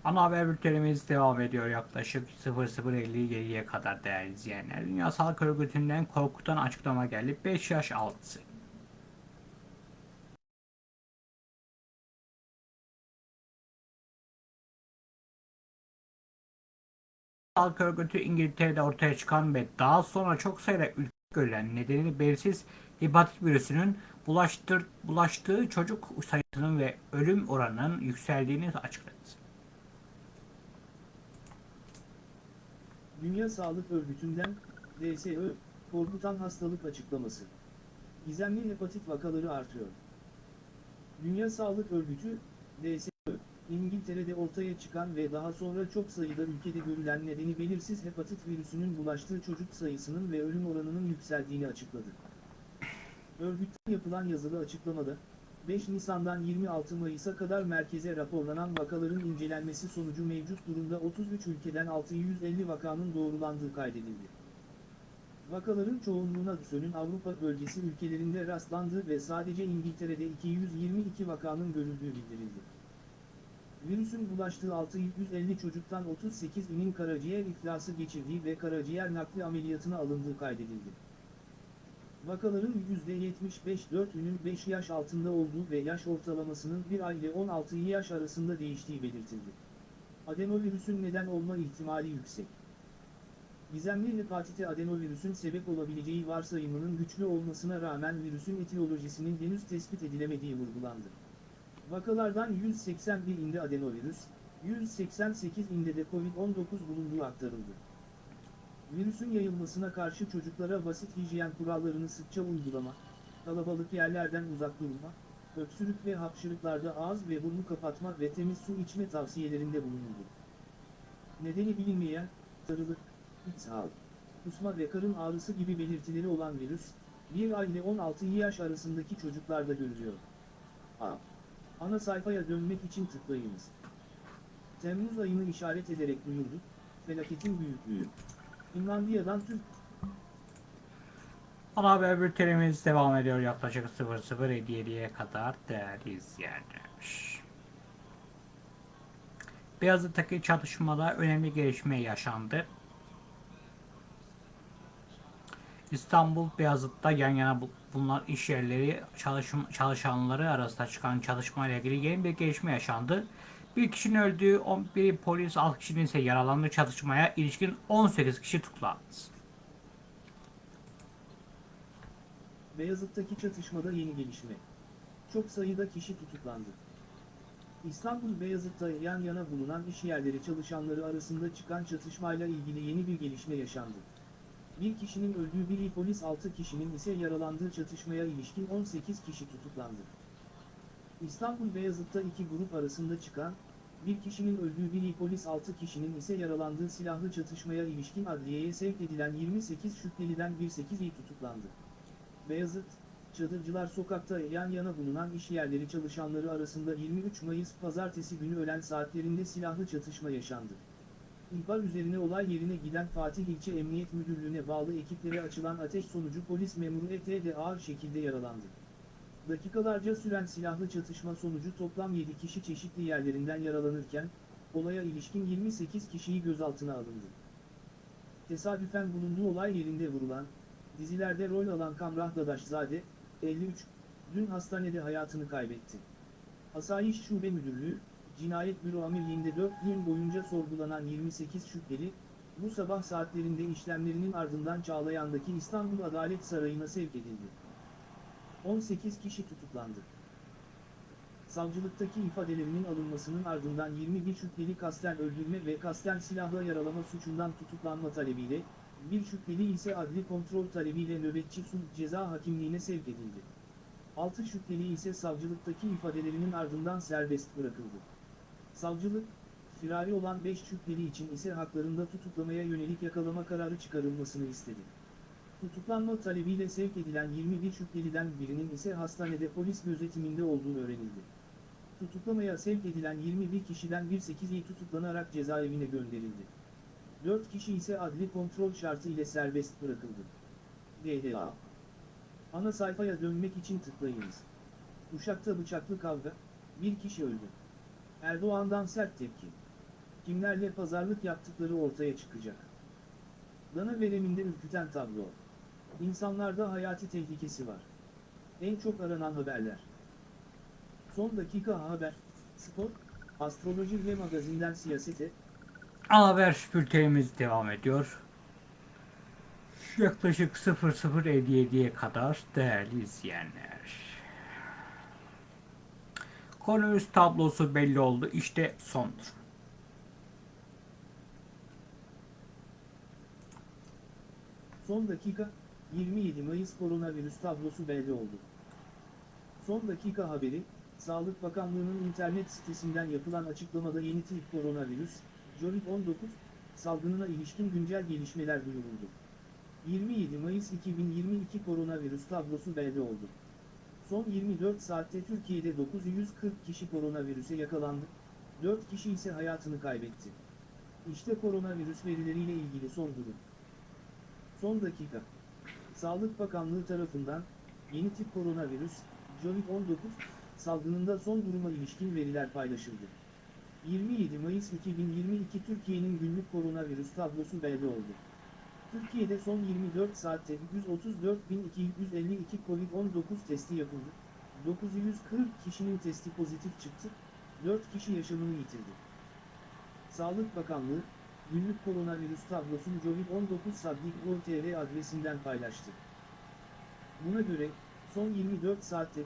Ana haber bültenimiz devam ediyor yaklaşık 00.57'ye kadar değerli izleyenler. Dünya Sağlık Örgütü'nden korkutan açıklama geldi. 5 yaş altı. Sağlık Örgütü İngiltere'de ortaya çıkan ve daha sonra çok sayıda ülke görülen nedeni belirsiz hepatit virüsünün bulaştır, bulaştığı çocuk sayısının ve ölüm oranının yükseldiğini açıkladı. Dünya Sağlık Örgütü'nden, DSÖ, korkutan hastalık açıklaması. Gizemli hepatit vakaları artıyor. Dünya Sağlık Örgütü, DSÖ, İngiltere'de ortaya çıkan ve daha sonra çok sayıda ülkede görülen nedeni belirsiz hepatit virüsünün bulaştığı çocuk sayısının ve ölüm oranının yükseldiğini açıkladı. Örgütten yapılan yazılı açıklamada, 5 Nisan'dan 26 Mayıs'a kadar merkeze raporlanan vakaların incelenmesi sonucu mevcut durumda 33 ülkeden 650 vakanın doğrulandığı kaydedildi. Vakaların çoğunluğuna DSÖ'nün Avrupa bölgesi ülkelerinde rastlandığı ve sadece İngiltere'de 222 vakanın görüldüğü bildirildi. Virüsün bulaştığı 650 çocuktan 38'inin karaciğer iflası geçirdiği ve karaciğer nakli ameliyatına alındığı kaydedildi. Vakaların %75 4'ünün 5 yaş altında olduğu ve yaş ortalamasının 1 ay ile 16 yaş arasında değiştiği belirtildi. Adenovirüsün neden olma ihtimali yüksek. Gizemli hepatite adenovirüsün sebep olabileceği varsayımının güçlü olmasına rağmen virüsün etiyolojisinin henüz tespit edilemediği vurgulandı. Vakalardan 181 inde adenovirüs, 188 inde de Covid-19 bulunduğu aktarıldı. Virüsün yayılmasına karşı çocuklara basit hijyen kurallarını sıkça uygulama, kalabalık yerlerden uzak durma, öksürük ve hapşırıklarda ağız ve burnu kapatma ve temiz su içme tavsiyelerinde bulunuldu. Nedeni bilinmeyen, sarılık, ishal, kusma ve karın ağrısı gibi belirtileri olan virüs, 1 ay ile 16 yaş arasındaki çocuklarda görülüyor. A. Ana sayfaya dönmek için tıklayınız. Temmuz ayını işaret ederek duyurdu, felaketin büyüklüğü. Finlandiya'dan Türk Ana haber bültenimiz devam ediyor yaklaşık 00.57'ye kadar değerli izleyenler. Beyazıt'taki çatışmada önemli gelişme yaşandı. İstanbul Beyazıt'ta yan yana bu- bulunan iş yerleri çalışım, çalışanları arasında çıkan çatışmayla ilgili yeni bir gelişme yaşandı. Bir kişinin öldüğü, 11 polis, 6 kişinin ise yaralandığı çatışmaya ilişkin 18 kişi tutuklandı. Beyazıt'taki çatışmada yeni gelişme. Çok sayıda kişi tutuklandı. İstanbul Beyazıt'ta yan yana bulunan iş yerleri çalışanları arasında çıkan çatışmayla ilgili yeni bir gelişme yaşandı. Bir kişinin öldüğü bir polis 6 kişinin ise yaralandığı çatışmaya ilişkin 18 kişi tutuklandı. İstanbul Beyazıt'ta iki grup arasında çıkan, bir kişinin öldüğü bir polis 6 kişinin ise yaralandığı silahlı çatışmaya ilişkin adliyeye sevk edilen 28 şüpheliden bir 8'i tutuklandı. Beyazıt, Çadırcılar Sokak'ta yan yana bulunan iş yerleri çalışanları arasında 23 Mayıs pazartesi günü öğlen saatlerinde silahlı çatışma yaşandı. İhbar üzerine olay yerine giden Fatih İlçe Emniyet Müdürlüğü'ne bağlı ekiplere açılan ateş sonucu polis memuru ET ağır şekilde yaralandı. Dakikalarca süren silahlı çatışma sonucu toplam 7 kişi çeşitli yerlerinden yaralanırken, olaya ilişkin 28 kişiyi gözaltına alındı. Tesadüfen bulunduğu olay yerinde vurulan, dizilerde rol alan Kamrah Dadaşzade, 53, dün hastanede hayatını kaybetti. Asayiş Şube Müdürlüğü, Cinayet Büro Amirliğinde 4 gün boyunca sorgulanan 28 şüpheli, bu sabah saatlerinde işlemlerinin ardından Çağlayan'daki İstanbul Adalet Sarayı'na sevk edildi. 18 kişi tutuklandı. Savcılıktaki ifadelerinin alınmasının ardından 21 şüpheli kasten öldürme ve kasten silahla yaralama suçundan tutuklanma talebiyle, bir şüpheli ise adli kontrol talebiyle nöbetçi sulh ceza hakimliğine sevk edildi. 6 şüpheli ise savcılıktaki ifadelerinin ardından serbest bırakıldı. Savcılık, firari olan 5 şüpheli için ise haklarında tutuklamaya yönelik yakalama kararı çıkarılmasını istedi. Tutuklanma talebiyle sevk edilen 21 şüpheliden birinin ise hastanede polis gözetiminde olduğu öğrenildi. Tutuklamaya sevk edilen 21 kişiden bir 8'i tutuklanarak cezaevine gönderildi. 4 kişi ise adli kontrol şartı ile serbest bırakıldı. DDA Ana sayfaya dönmek için tıklayınız. Uşak'ta bıçaklı kavga, bir kişi öldü. Erdoğan'dan sert tepki. Kimlerle pazarlık yaptıkları ortaya çıkacak. Dana vereminde ürküten tablo. İnsanlarda hayati tehlikesi var. En çok aranan haberler. Son dakika haber, spor, astroloji ve magazinden siyasete, haber bültenimiz devam ediyor. Yaklaşık 00.57'ye kadar değerli izleyenler. Koronavirüs tablosu belli oldu. İşte sondur. Son dakika, 27 Mayıs koronavirüs tablosu belli oldu. Son dakika haberi, Sağlık Bakanlığı'nın internet sitesinden yapılan açıklamada yeni tip koronavirüs, COVID-19, salgınına ilişkin güncel gelişmeler duyuruldu. 27 Mayıs 2022 koronavirüs tablosu belli oldu. Son 24 saatte Türkiye'de 940 kişi koronavirüse yakalandı, 4 kişi ise hayatını kaybetti. İşte koronavirüs verileriyle ilgili son durum. Son dakika. Sağlık Bakanlığı tarafından yeni tip koronavirüs, COVID-19 salgınında son duruma ilişkin veriler paylaşıldı. 27 Mayıs 2022 Türkiye'nin günlük koronavirüs tablosu belli oldu. Türkiye'de son 24 saatte 134.252 COVID-19 testi yapıldı. 940 kişinin testi pozitif çıktı, 4 kişi yaşamını yitirdi. Sağlık Bakanlığı, günlük koronavirüs tablosunu Covid-19 Sabdik.tr adresinden paylaştı. Buna göre, son 24 saatte 134.252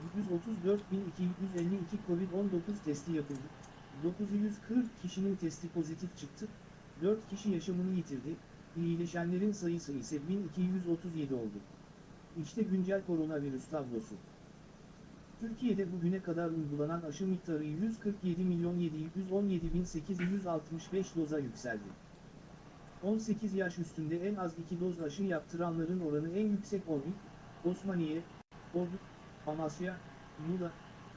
COVID-19 testi yapıldı. 940 kişinin testi pozitif çıktı, 4 kişi yaşamını yitirdi, iyileşenlerin sayısı ise 1237 oldu. İşte güncel koronavirüs tablosu. Türkiye'de bugüne kadar uygulanan aşı miktarı 147 milyon 717 bin 865 doza yükseldi. 18 yaş üstünde en az 2 doz aşı yaptıranların oranı en yüksek Ordu, Osmaniye, Ordu, Amasya, Muğla,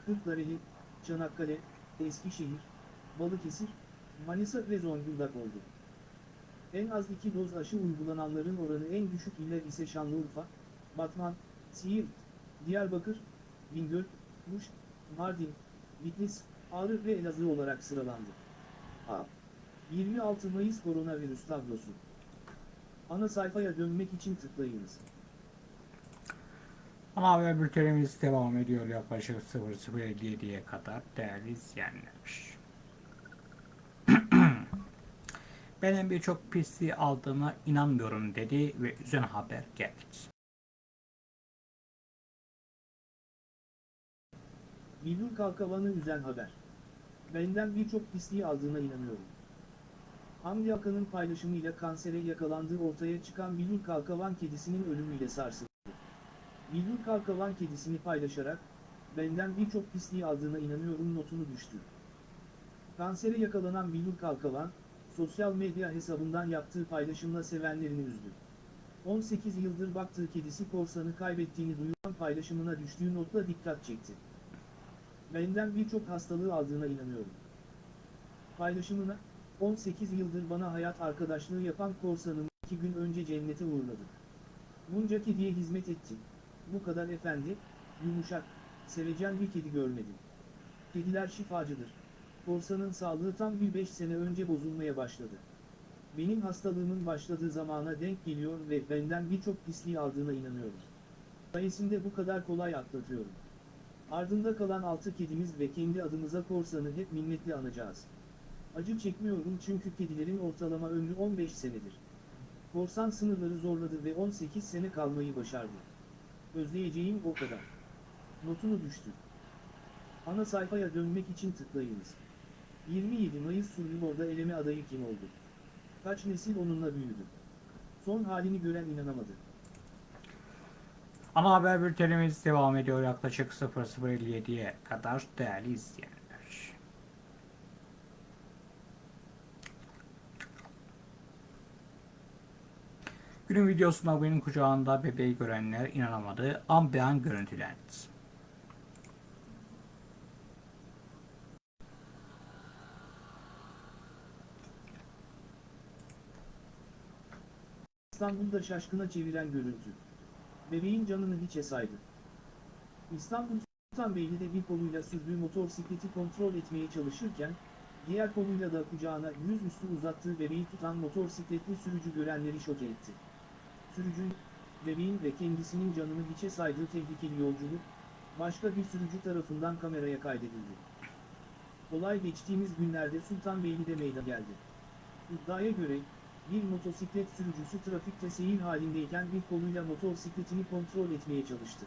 Kırklareli, Çanakkale, Eskişehir, Balıkesir, Manisa ve Zonguldak oldu. En az 2 doz aşı uygulananların oranı en düşük iller ise Şanlıurfa, Batman, Siirt, Diyarbakır, Bingöl, Muş, Mardin, Bitlis, Ağrı ve Elazığ olarak sıralandı. A. 26 Mayıs koronavirüs tablosu. Ana sayfaya dönmek için tıklayınız. Ana haber bültenimiz devam ediyor yaklaşık 00.57'ye kadar değerli izleyenler. Benim birçok pisliği aldığıma inanmıyorum dedi ve üzen haber geldi. Bildur Kalkavan'ı üzen haber. Benden birçok pisliği aldığına inanıyorum. Hamdi Akan'ın paylaşımıyla kansere yakalandığı ortaya çıkan Bildur Kalkavan kedisinin ölümüyle sarsıldı. Bildur Kalkavan kedisini paylaşarak, benden birçok pisliği aldığına inanıyorum notunu düştü. Kansere yakalanan Bildur Kalkavan, sosyal medya hesabından yaptığı paylaşımla sevenlerini üzdü. 18 yıldır baktığı kedisi korsanı kaybettiğini duyuran paylaşımına düştüğü notla dikkat çekti. Benden birçok hastalığı aldığına inanıyorum. Paylaşımına, 18 yıldır bana hayat arkadaşlığı yapan korsanım 2 gün önce cennete uğurladı. Bunca kediye hizmet ettim. Bu kadar efendi, yumuşak, sevecen bir kedi görmedim. Kediler şifacıdır. Korsanın sağlığı tam bir 5 sene önce bozulmaya başladı. Benim hastalığımın başladığı zamana denk geliyor ve benden birçok pisliği aldığına inanıyorum. Sayesinde bu kadar kolay atlatıyorum. Ardında kalan 6 kedimiz ve kendi adımıza korsanı hep minnetle anacağız. Acı çekmiyorum çünkü kedilerin ortalama ömrü 15 senedir. Korsan sınırları zorladı ve 18 sene kalmayı başardı. Özleyeceğim o kadar. Notunu düştü. Ana sayfaya dönmek için tıklayınız. 27 Mayıs Survivor'da eleme adayı kim oldu? Kaç nesil onunla büyüdü? Son halini gören inanamadı. Ana haber bültenimiz devam ediyor yaklaşık 00.57'ye kadar değerli izleyenler. Günün videosunda benim kucağında bebeği görenler inanamadı. An be an görüntülendi. İstanbul'da şaşkına çeviren görüntü. Bebeğin canını hiçe saydı. İstanbul Sultanbeyli'de bir koluyla sürdüğü motosikleti kontrol etmeye çalışırken, diğer koluyla da kucağına yüzüstü uzattığı bebeği tutan motosikletli sürücü görenleri şok etti. Sürücü, bebeğin ve kendisinin canını hiçe saydığı tehlikeli yolculuk, başka bir sürücü tarafından kameraya kaydedildi. Olay geçtiğimiz günlerde Sultanbeyli'de meydana geldi. İddiaya göre, bir motosiklet sürücüsü trafikte seyir halindeyken bir koluyla motosikletini kontrol etmeye çalıştı.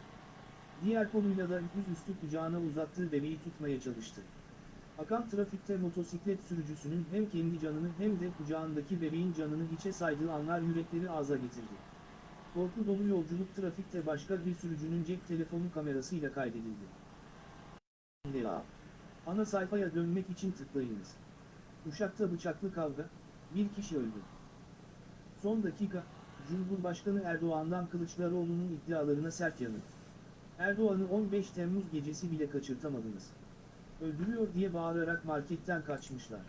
Diğer koluyla da yüzüstü kucağına uzattığı bebeği tutmaya çalıştı. Akan trafikte motosiklet sürücüsünün hem kendi canını hem de kucağındaki bebeğin canını hiçe saydığı anlar yürekleri ağza getirdi. Korku dolu yolculuk trafikte başka bir sürücünün cep telefonu kamerasıyla kaydedildi. Ana sayfaya dönmek için tıklayınız. Uşak'ta bıçaklı kavga, bir kişi öldü. Son dakika, Cumhurbaşkanı Erdoğan'dan Kılıçdaroğlu'nun iddialarına sert yanıt. Erdoğan'ı 15 Temmuz gecesi bile kaçırtamadınız. Öldürüyor diye bağırarak marketten kaçmışlar.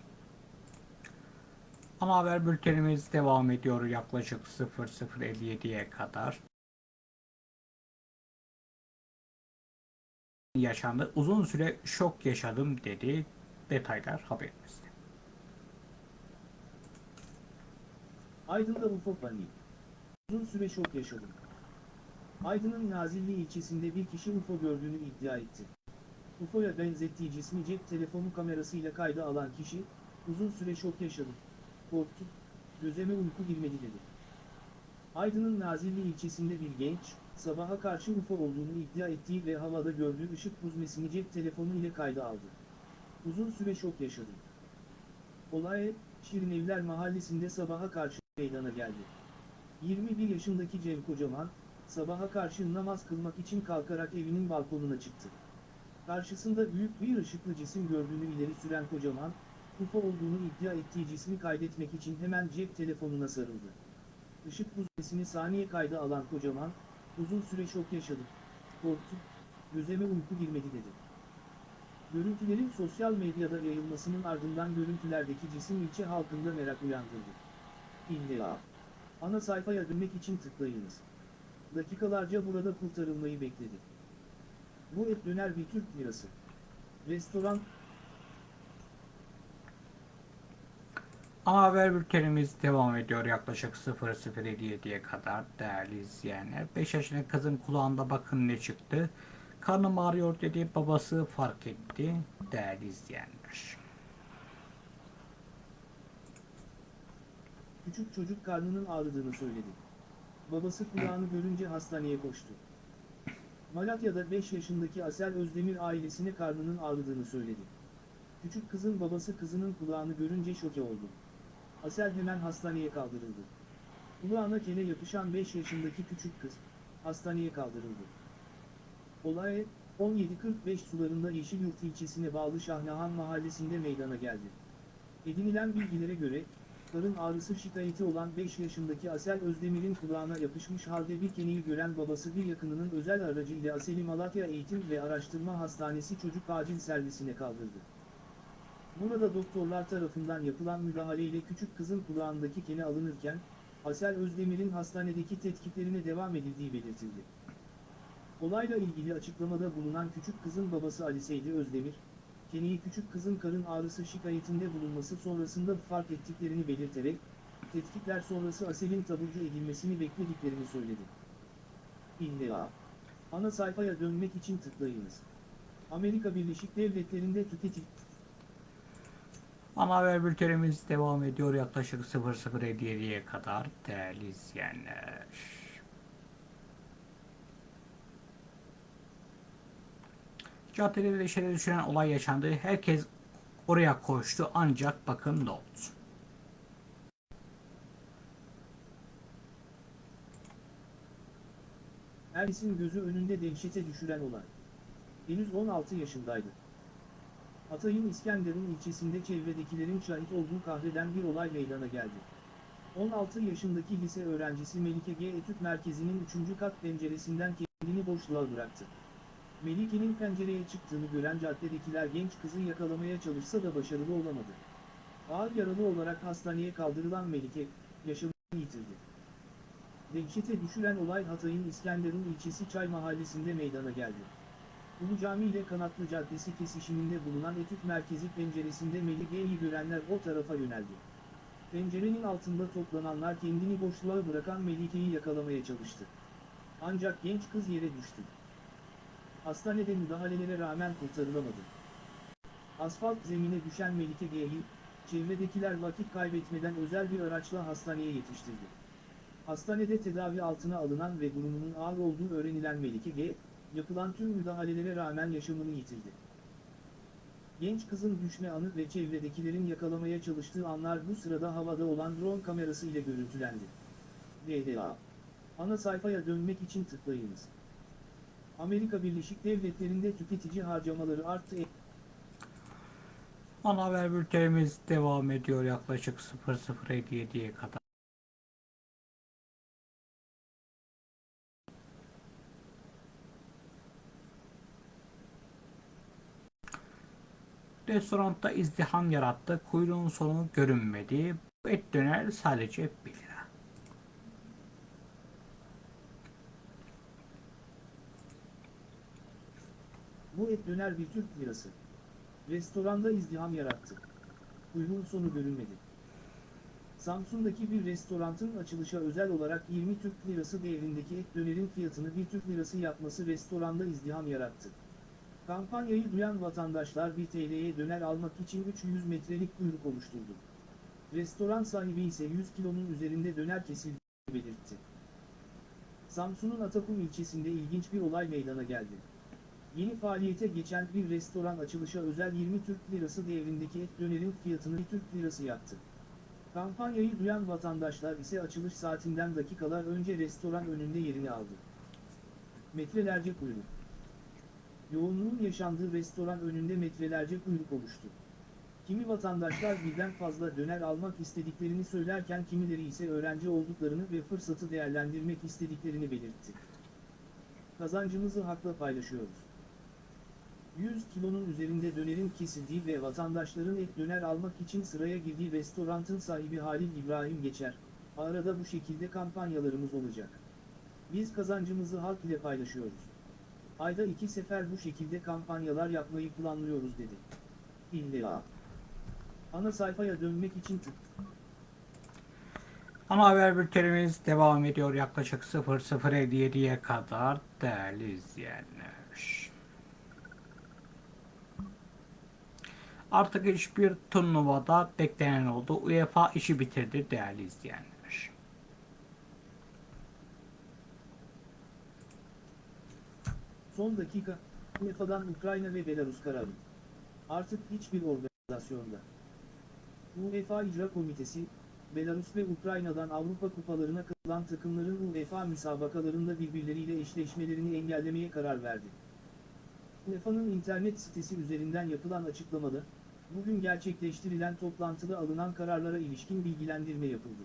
Ana haber bültenimiz devam ediyor yaklaşık 00.57'ye kadar. Yaşandı. Uzun süre şok yaşadım dedi. Detaylar haberimizde. Aydın'da UFO paniği. Uzun süre şok yaşadım. Aydın'ın Nazilli ilçesinde bir kişi UFO gördüğünü iddia etti. UFO'ya benzettiği cismi cep telefonu kamerasıyla kayda alan kişi, uzun süre şok yaşadım. Korktum, gözeme uyku girmedi dedi. Aydın'ın Nazilli ilçesinde bir genç, sabaha karşı UFO olduğunu iddia ettiği ve havada gördüğü ışık huzmesini cep telefonu ile kayda aldı. Uzun süre şok yaşadım. Olay, Şirinevler mahallesinde sabaha karşı meydana geldi. 21 yaşındaki Cem Kocaman, sabaha karşı namaz kılmak için kalkarak evinin balkonuna çıktı. Karşısında büyük bir ışıklı cisim gördüğünü ileri süren Kocaman, UFO olduğunu iddia ettiği cismi kaydetmek için hemen cep telefonuna sarıldı. Işık huzmesini saniye kayda alan Kocaman, uzun süre şok yaşadım. Korktum, gözeme uyku girmedi dedi. Görüntülerin sosyal medyada yayılmasının ardından görüntülerdeki cisim ilçe halkında merak uyandırdı. İlla. Ana sayfaya dönmek için tıklayınız. Dakikalarca burada kurtarılmayı bekledi. Bu et döner bir Türk lirası. Restoran, Ana haber bültenimiz devam ediyor yaklaşık 00.57'ye kadar değerli izleyenler. 5 yaşındaki kızın kulağında bakın ne çıktı. Karnım ağrıyor dedi babası fark etti değerli izleyenler. Küçük çocuk karnının ağrıdığını söyledi. Babası kulağını görünce hastaneye koştu. Malatya'da 5 yaşındaki Asel Özdemir ailesine karnının ağrıdığını söyledi. Küçük kızın babası kızının kulağını görünce şoke oldu. Asel hemen hastaneye kaldırıldı. Kulağına kene yapışan 5 yaşındaki küçük kız, hastaneye kaldırıldı. Olay, 17.45 sularında Yeşilyurt ilçesine bağlı Şahnahan mahallesinde meydana geldi. Edinilen bilgilere göre, karın ağrısı şikayeti olan 5 yaşındaki Asel Özdemir'in kulağına yapışmış halde bir keniği gören babası bir yakınının özel aracıyla Asel'i Malatya Eğitim ve Araştırma Hastanesi Çocuk Acil Servisine kaldırdı. Burada doktorlar tarafından yapılan müdahaleyle küçük kızın kulağındaki kene alınırken, Asel Özdemir'in hastanedeki tetkiklerine devam edildiği belirtildi. Olayla ilgili açıklamada bulunan küçük kızın babası Ali Seydi Özdemir, Keniği küçük kızın karın ağrısı şikayetinde bulunması sonrasında fark ettiklerini belirterek, tetkikler sonrası Asel'in taburcu edilmesini beklediklerini söyledi. İlla. Ana sayfaya dönmek için tıklayınız. Amerika Birleşik Devletleri'nde tüketici Ana haber bültenimiz devam ediyor yaklaşık 00.57'ye kadar değerli izleyenler. Caddede leşere düşüren olay yaşandı. Herkes oraya koştu ancak bakın ne oldu. Herkesin gözü önünde dehşete düşüren olay. Henüz 16 yaşındaydı. Hatay'ın İskenderun ilçesinde çevredekilerin şahit olduğu kahreden bir olay meydana geldi. 16 yaşındaki lise öğrencisi Melike G. Etüt Merkezi'nin 3. kat penceresinden kendini boşluğa bıraktı. Melike'nin pencereye çıktığını gören caddedekiler genç kızı yakalamaya çalışsa da başarılı olamadı. Ağır yaralı olarak hastaneye kaldırılan Melike, yaşamını yitirdi. Dehşete düşüren olay Hatay'ın İskenderun ilçesi Çay mahallesinde meydana geldi. Ulu Cami ile Kanatlı Caddesi kesişiminde bulunan etüt merkezi penceresinde Melike'yi görenler o tarafa yöneldi. Pencerenin altında toplananlar kendini boşluğa bırakan Melike'yi yakalamaya çalıştı. Ancak genç kız yere düştü. Hastanede müdahalelere rağmen kurtarılamadı. Asfalt zemine düşen Melike G'yi, çevredekiler vakit kaybetmeden özel bir araçla hastaneye yetiştirdi. Hastanede tedavi altına alınan ve durumunun ağır olduğu öğrenilen Melike G, yapılan tüm müdahalelere rağmen yaşamını yitirdi. Genç kızın düşme anı ve çevredekilerin yakalamaya çalıştığı anlar bu sırada havada olan drone kamerası ile görüntülendi. DDA. Ana sayfaya dönmek için tıklayınız. Amerika Birleşik Devletleri'nde tüketici harcamaları arttı. Ana haber bültenimiz devam ediyor yaklaşık 00.57'ye kadar. Restoranda izdiham yarattı. Kuyruğun sonu görünmedi. Bu et döner sadece 1 lira. Bu et döner bir Türk lirası. Restoranda izdiham yarattı. Kuyruğun sonu görünmedi. Samsun'daki bir restorantın açılışa özel olarak 20 Türk Lirası değerindeki et dönerin fiyatını 1 Türk Lirası yapması restoranda izdiham yarattı. Kampanyayı duyan vatandaşlar 1 TL'ye döner almak için 300 metrelik kuyruk oluşturdu. Restoran sahibi ise 100 kilonun üzerinde döner kesildiğini belirtti. Samsun'un Atakum ilçesinde ilginç bir olay meydana geldi. Yeni faaliyete geçen bir restoran açılışa özel 20 Türk Lirası değerindeki et dönerin fiyatını 1 Türk Lirası yaptı. Kampanyayı duyan vatandaşlar ise açılış saatinden dakikalar önce restoran önünde yerini aldı. Metrelerce kuyruk. Yoğunluğun yaşandığı restoran önünde metrelerce kuyruk oluştu. Kimi vatandaşlar birden fazla döner almak istediklerini söylerken kimileri ise öğrenci olduklarını ve fırsatı değerlendirmek istediklerini belirtti. Kazancımızı hakla paylaşıyoruz. 100 kilonun üzerinde dönerin kesildiği ve vatandaşların et döner almak için sıraya girdiği restoranın sahibi Halil İbrahim Geçer, arada bu şekilde kampanyalarımız olacak. Biz kazancımızı halk ile paylaşıyoruz. Ayda iki sefer bu şekilde kampanyalar yapmayı planlıyoruz dedi. İlla. Ana sayfaya dönmek için tık. Ana haber bültenimiz devam ediyor yaklaşık 00.57'ye kadar değerli izleyenler. Artık hiçbir turnuvada beklenen oldu. UEFA işi bitirdi değerli izleyenler. Son dakika, UEFA'dan Ukrayna ve Belarus kararı. Artık hiçbir organizasyonda. UEFA İcra Komitesi, Belarus ve Ukrayna'dan Avrupa kupalarına katılan takımların UEFA müsabakalarında birbirleriyle eşleşmelerini engellemeye karar verdi. UEFA'nın internet sitesi üzerinden yapılan açıklamada, bugün gerçekleştirilen toplantıda alınan kararlara ilişkin bilgilendirme yapıldı.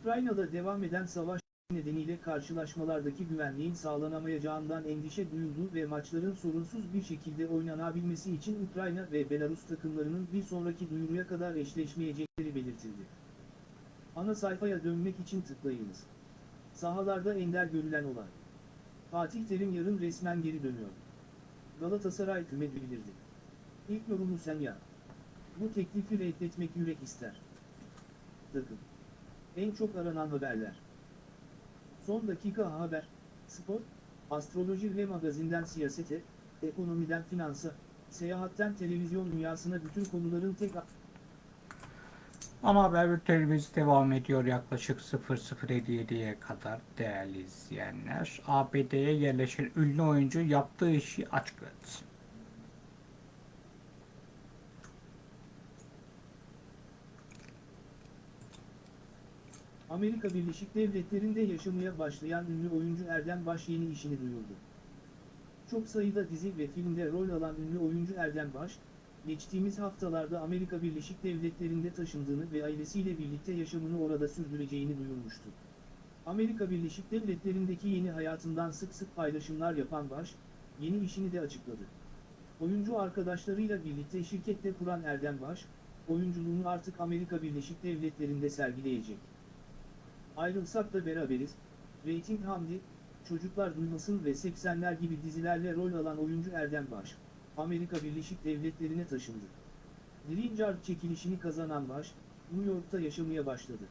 Ukrayna'da devam eden savaş nedeniyle karşılaşmalardaki güvenliğin sağlanamayacağından endişe duyuldu ve maçların sorunsuz bir şekilde oynanabilmesi için Ukrayna ve Belarus takımlarının bir sonraki duyuruya kadar eşleşmeyecekleri belirtildi. Ana sayfaya dönmek için tıklayınız. Sahalarda ender görülen olay. Fatih Terim yarın resmen geri dönüyor. Galatasaray küme bildirdi. İlk yorumu sen ya. Bu teklifi reddetmek yürek ister. Takım. En çok aranan haberler. Son dakika haber, spor, astroloji ve magazinden siyasete, ekonomiden finansa, seyahatten televizyon dünyasına bütün konuların tek Ana haber bültenimiz devam ediyor yaklaşık 00.57'ye kadar değerli izleyenler. ABD'ye yerleşen ünlü oyuncu yaptığı işi açıkladı. Amerika Birleşik Devletleri'nde yaşamaya başlayan ünlü oyuncu Erdem Baş yeni işini duyurdu. Çok sayıda dizi ve filmde rol alan ünlü oyuncu Erdem Baş, geçtiğimiz haftalarda Amerika Birleşik Devletleri'nde taşındığını ve ailesiyle birlikte yaşamını orada sürdüreceğini duyurmuştu. Amerika Birleşik Devletleri'ndeki yeni hayatından sık sık paylaşımlar yapan Baş, yeni işini de açıkladı. Oyuncu arkadaşlarıyla birlikte şirkette kuran Erdem Baş, oyunculuğunu artık Amerika Birleşik Devletleri'nde sergileyecek. Ayrılsak da beraberiz, Rating Hamdi, Çocuklar Duymasın ve 80'ler gibi dizilerle rol alan oyuncu Erdem Baş, Amerika Birleşik Devletleri'ne taşındı. Green Card çekilişini kazanan Baş, New York'ta yaşamaya başladı.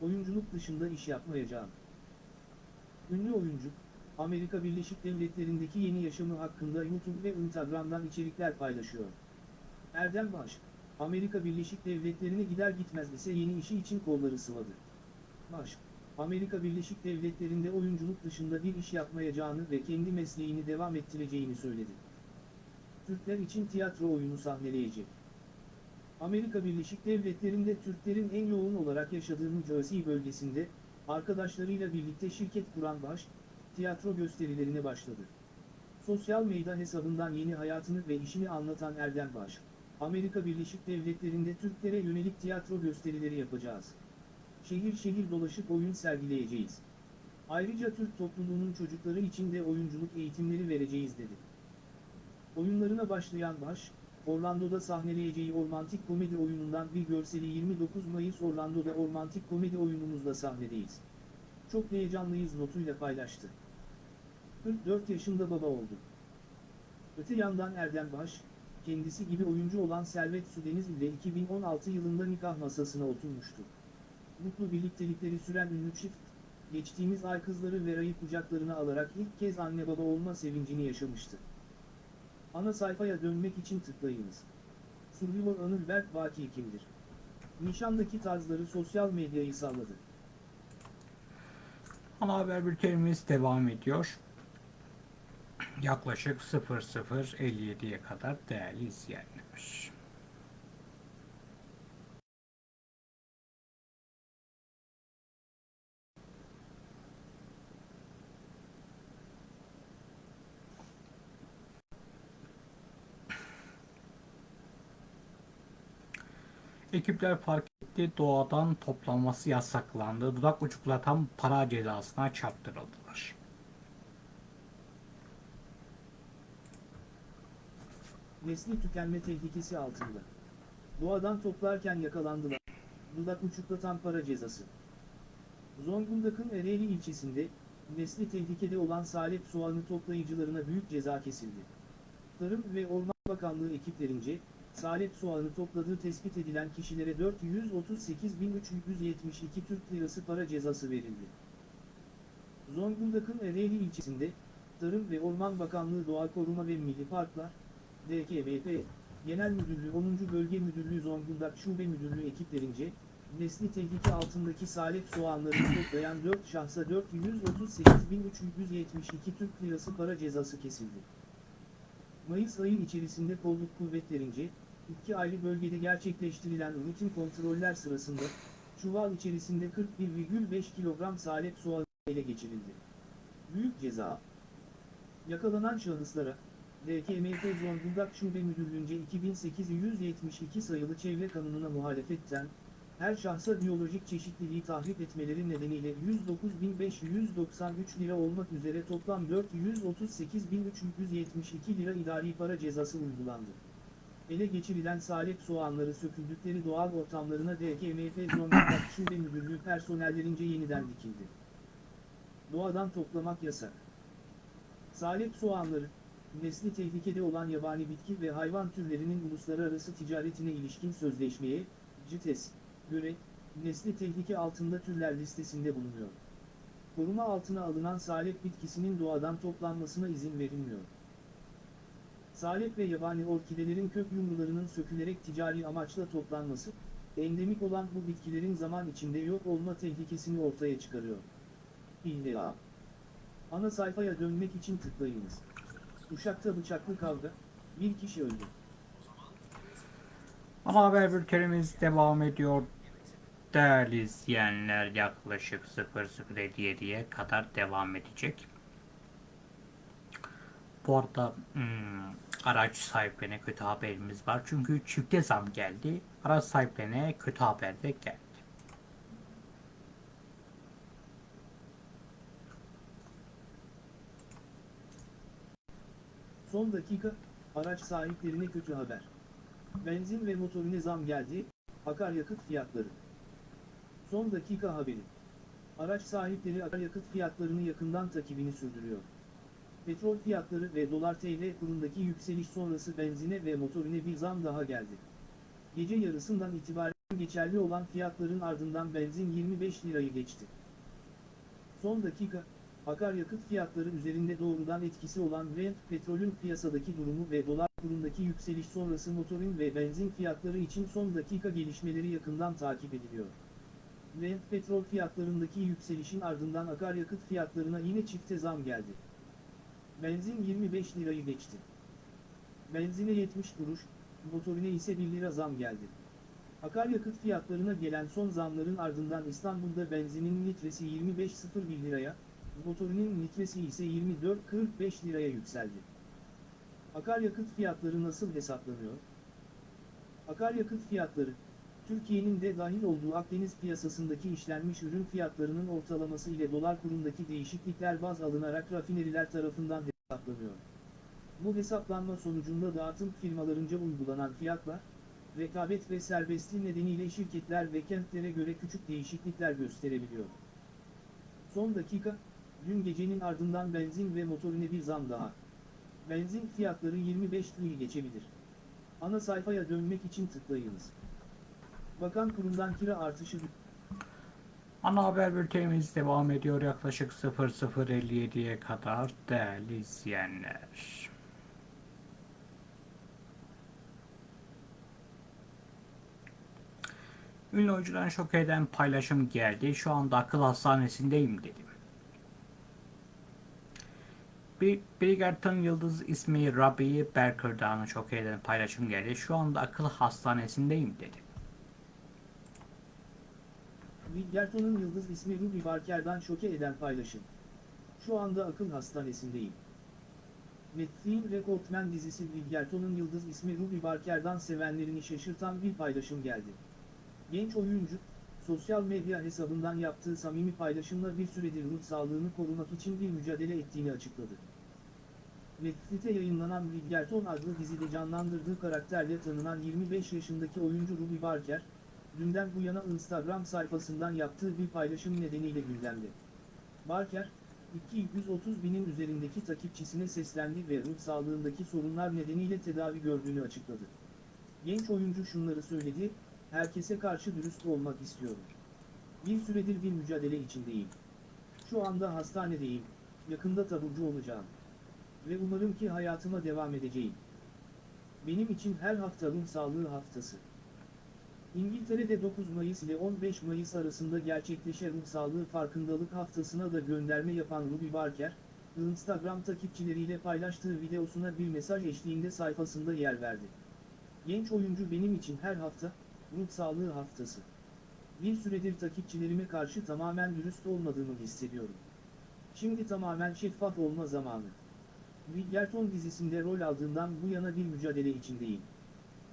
Oyunculuk dışında iş yapmayacağım. Ünlü oyuncu, Amerika Birleşik Devletleri'ndeki yeni yaşamı hakkında YouTube ve Instagram'dan içerikler paylaşıyor. Erdem Baş, Amerika Birleşik Devletleri'ne gider gitmez ise yeni işi için kolları sıvadı. Baş, Amerika Birleşik Devletleri'nde oyunculuk dışında bir iş yapmayacağını ve kendi mesleğini devam ettireceğini söyledi. Türkler için tiyatro oyunu sahneleyecek. Amerika Birleşik Devletleri'nde Türklerin en yoğun olarak yaşadığı New Jersey bölgesinde, arkadaşlarıyla birlikte şirket kuran Baş, tiyatro gösterilerine başladı. Sosyal medya hesabından yeni hayatını ve işini anlatan Erdem Baş, Amerika Birleşik Devletleri'nde Türklere yönelik tiyatro gösterileri yapacağız. Şehir şehir dolaşıp oyun sergileyeceğiz. Ayrıca Türk topluluğunun çocukları için de oyunculuk eğitimleri vereceğiz dedi. Oyunlarına başlayan Baş, Orlando'da sahneleyeceği ormantik komedi oyunundan bir görseli 29 Mayıs Orlando'da ormantik komedi oyunumuzla sahnedeyiz. Çok heyecanlıyız notuyla paylaştı. 44 yaşında baba oldu. Öte yandan Erdem Baş, kendisi gibi oyuncu olan Servet Sudeniz ile 2016 yılında nikah masasına oturmuştu. Mutlu birliktelikleri süren ünlü çift, geçtiğimiz ay kızları Vera'yı kucaklarına alarak ilk kez anne baba olma sevincini yaşamıştı. Ana sayfaya dönmek için tıklayınız. Survivor Anılberk Baki kimdir? Nişandaki tarzları sosyal medyayı salladı. Ana haber bültenimiz devam ediyor. Yaklaşık 00.57'ye kadar değerli izleyenler. Ekipler fark etti doğadan toplanması yasaklandı. Dudak uçuklatan para cezasına çarptırıldılar. Nesli tükenme tehlikesi altında. Doğadan toplarken yakalandılar. Dudak uçuklatan para cezası. Zonguldak'ın Ereğli ilçesinde, nesli tehlikede olan salep soğanı toplayıcılarına büyük ceza kesildi. Tarım ve Orman Bakanlığı ekiplerince, salep soğanı topladığı tespit edilen kişilere 438.372 Türk Lirası para cezası verildi. Zonguldak'ın Ereğli ilçesinde, Tarım ve Orman Bakanlığı Doğa Koruma ve Milli Parklar, DKVP, Genel Müdürlüğü 10. Bölge Müdürlüğü Zonguldak Şube Müdürlüğü ekiplerince, nesli tehlike altındaki salep soğanlarını toplayan 4 şahsa 438.372 Türk Lirası para cezası kesildi. Mayıs ayı içerisinde kolluk kuvvetlerince, iki ayrı bölgede gerçekleştirilen rutin kontroller sırasında, çuval içerisinde 41,5 kilogram salep soğanı ele geçirildi. Büyük ceza. Yakalanan şahıslara, DKMT Zonguldak Şube Müdürlüğünce 2872 sayılı çevre kanununa muhalefetten, her şahsa biyolojik çeşitliliği tahrip etmeleri nedeniyle 109.593 lira olmak üzere toplam 438.372 lira idari para cezası uygulandı. Ele geçirilen salep soğanları söküldükleri doğal ortamlarına DKMT Zonguldak Şube Müdürlüğü personellerince yeniden dikildi. Doğadan toplamak yasak. Salep soğanları, nesli tehlikede olan yabani bitki ve hayvan türlerinin uluslararası ticaretine ilişkin sözleşmeye, CITES, göre, nesli tehlike altında türler listesinde bulunuyor. Koruma altına alınan salep bitkisinin doğadan toplanmasına izin verilmiyor. Salep ve yabani orkidelerin kök yumrularının sökülerek ticari amaçla toplanması, endemik olan bu bitkilerin zaman içinde yok olma tehlikesini ortaya çıkarıyor. İlla. Ana sayfaya dönmek için tıklayınız. Uşak'ta bıçaklı kavga, bir kişi öldü. Ama haber bültenimiz devam ediyor. Değerli izleyenler yaklaşık 00.57'ye kadar devam edecek. Bu arada hmm, araç sahiplerine kötü haberimiz var. Çünkü çifte zam geldi. Araç sahiplerine kötü haber de geldi. Son dakika, araç sahiplerine kötü haber. Benzin ve motorine zam geldi, akaryakıt fiyatları. Son dakika haberi. Araç sahipleri akaryakıt fiyatlarını yakından takibini sürdürüyor. Petrol fiyatları ve dolar TL kurundaki yükseliş sonrası benzine ve motorine bir zam daha geldi. Gece yarısından itibaren geçerli olan fiyatların ardından benzin 25 lirayı geçti. Son dakika, akaryakıt fiyatları üzerinde doğrudan etkisi olan Brent petrolün piyasadaki durumu ve dolar kurundaki yükseliş sonrası motorin ve benzin fiyatları için son dakika gelişmeleri yakından takip ediliyor. Brent petrol fiyatlarındaki yükselişin ardından akaryakıt fiyatlarına yine çifte zam geldi. Benzin 25 lirayı geçti. Benzine 70 kuruş, motorine ise 1 lira zam geldi. Akaryakıt fiyatlarına gelen son zamların ardından İstanbul'da benzinin litresi 25.01 liraya, motorinin litresi ise 24.45 liraya yükseldi. Akaryakıt fiyatları nasıl hesaplanıyor? Akaryakıt fiyatları, Türkiye'nin de dahil olduğu Akdeniz piyasasındaki işlenmiş ürün fiyatlarının ortalaması ile dolar kurundaki değişiklikler baz alınarak rafineriler tarafından hesaplanıyor. Bu hesaplanma sonucunda dağıtım firmalarınca uygulanan fiyatlar, rekabet ve serbestliği nedeniyle şirketler ve kentlere göre küçük değişiklikler gösterebiliyor. Son dakika, dün gecenin ardından benzin ve motorine bir zam daha. Benzin fiyatları 25 lirayı geçebilir. Ana sayfaya dönmek için tıklayınız. Bakan kurumdan kira artışı Ana haber bültenimiz devam ediyor yaklaşık 00.57'ye kadar değerli izleyenler. Ünlü oyuncudan şok eden paylaşım geldi. Şu anda akıl hastanesindeyim dedim. Bir Bridgerton Yıldız ismi Rabbi Berker'dan şok eden paylaşım geldi. Şu anda akıl hastanesindeyim dedi. Bridgerton'un yıldız ismi Ruby Barker'dan şoke eden paylaşım. Şu anda akıl hastanesindeyim. Netflix Rekortmen dizisi Bridgerton'un yıldız ismi Ruby Barker'dan sevenlerini şaşırtan bir paylaşım geldi. Genç oyuncu, sosyal medya hesabından yaptığı samimi paylaşımla bir süredir ruh sağlığını korumak için bir mücadele ettiğini açıkladı. Netflix'te yayınlanan Bridgerton adlı dizide canlandırdığı karakterle tanınan 25 yaşındaki oyuncu Ruby Barker, dünden bu yana Instagram sayfasından yaptığı bir paylaşım nedeniyle gündemde. Barker, 230 binin üzerindeki takipçisine seslendi ve ruh sağlığındaki sorunlar nedeniyle tedavi gördüğünü açıkladı. Genç oyuncu şunları söyledi, herkese karşı dürüst olmak istiyorum. Bir süredir bir mücadele içindeyim. Şu anda hastanedeyim, yakında taburcu olacağım. Ve umarım ki hayatıma devam edeceğim. Benim için her hafta ruh sağlığı haftası. İngiltere'de 9 Mayıs ile 15 Mayıs arasında gerçekleşen ruh sağlığı farkındalık haftasına da gönderme yapan Ruby Barker, Instagram takipçileriyle paylaştığı videosuna bir mesaj eşliğinde sayfasında yer verdi. Genç oyuncu benim için her hafta, ruh sağlığı haftası. Bir süredir takipçilerime karşı tamamen dürüst olmadığımı hissediyorum. Şimdi tamamen şeffaf olma zamanı. Bridgerton dizisinde rol aldığından bu yana bir mücadele içindeyim.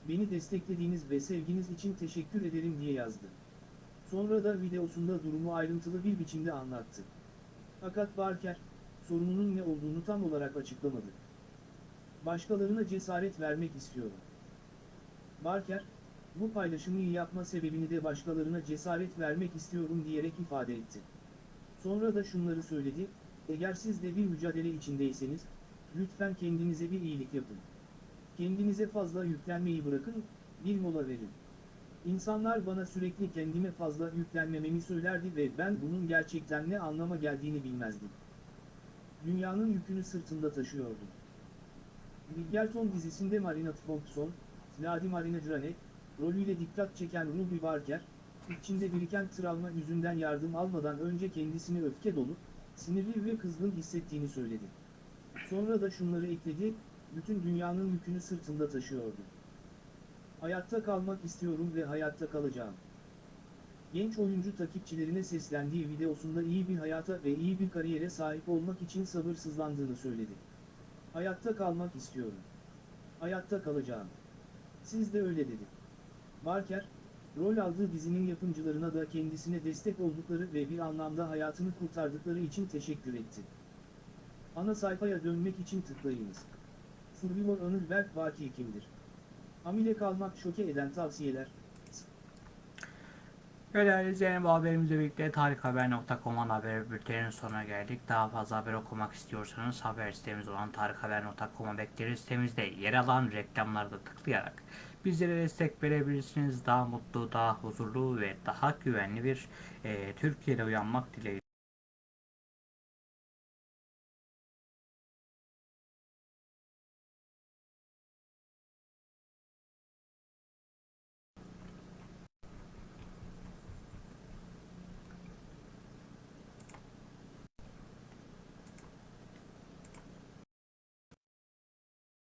Beni desteklediğiniz ve sevginiz için teşekkür ederim diye yazdı. Sonra da videosunda durumu ayrıntılı bir biçimde anlattı. Fakat Barker, sorununun ne olduğunu tam olarak açıklamadı. Başkalarına cesaret vermek istiyorum. Barker, bu paylaşımı yapma sebebini de başkalarına cesaret vermek istiyorum diyerek ifade etti. Sonra da şunları söyledi, eğer siz de bir mücadele içindeyseniz, lütfen kendinize bir iyilik yapın. Kendinize fazla yüklenmeyi bırakın, bir mola verin. İnsanlar bana sürekli kendime fazla yüklenmememi söylerdi ve ben bunun gerçekten ne anlama geldiğini bilmezdim. Dünyanın yükünü sırtında taşıyordum. Bridgerton dizisinde Marina Foxon, Lady Marina Dranek, rolüyle dikkat çeken Ruby Barker, içinde biriken travma yüzünden yardım almadan önce kendisini öfke dolu, sinirli ve kızgın hissettiğini söyledi. Sonra da şunları ekledi, bütün dünyanın yükünü sırtında taşıyordu. Hayatta kalmak istiyorum ve hayatta kalacağım. Genç oyuncu takipçilerine seslendiği videosunda iyi bir hayata ve iyi bir kariyere sahip olmak için sabırsızlandığını söyledi. Hayatta kalmak istiyorum. Hayatta kalacağım. Siz de öyle dedi. Barker, rol aldığı dizinin yapımcılarına da kendisine destek oldukları ve bir anlamda hayatını kurtardıkları için teşekkür etti. Ana sayfaya dönmek için tıklayınız. Survivor Anıl Berk Vaki kimdir? Hamile kalmak şoke eden tavsiyeler. Ve değerli izleyen bu haberimizle birlikte tarikhaber.com'un haber bülteninin sonuna geldik. Daha fazla haber okumak istiyorsanız haber sitemiz olan tarikhaber.com'a bekleriz. Sitemizde yer alan reklamları da tıklayarak bizlere destek verebilirsiniz. Daha mutlu, daha huzurlu ve daha güvenli bir e, Türkiye'de uyanmak dileğiyle.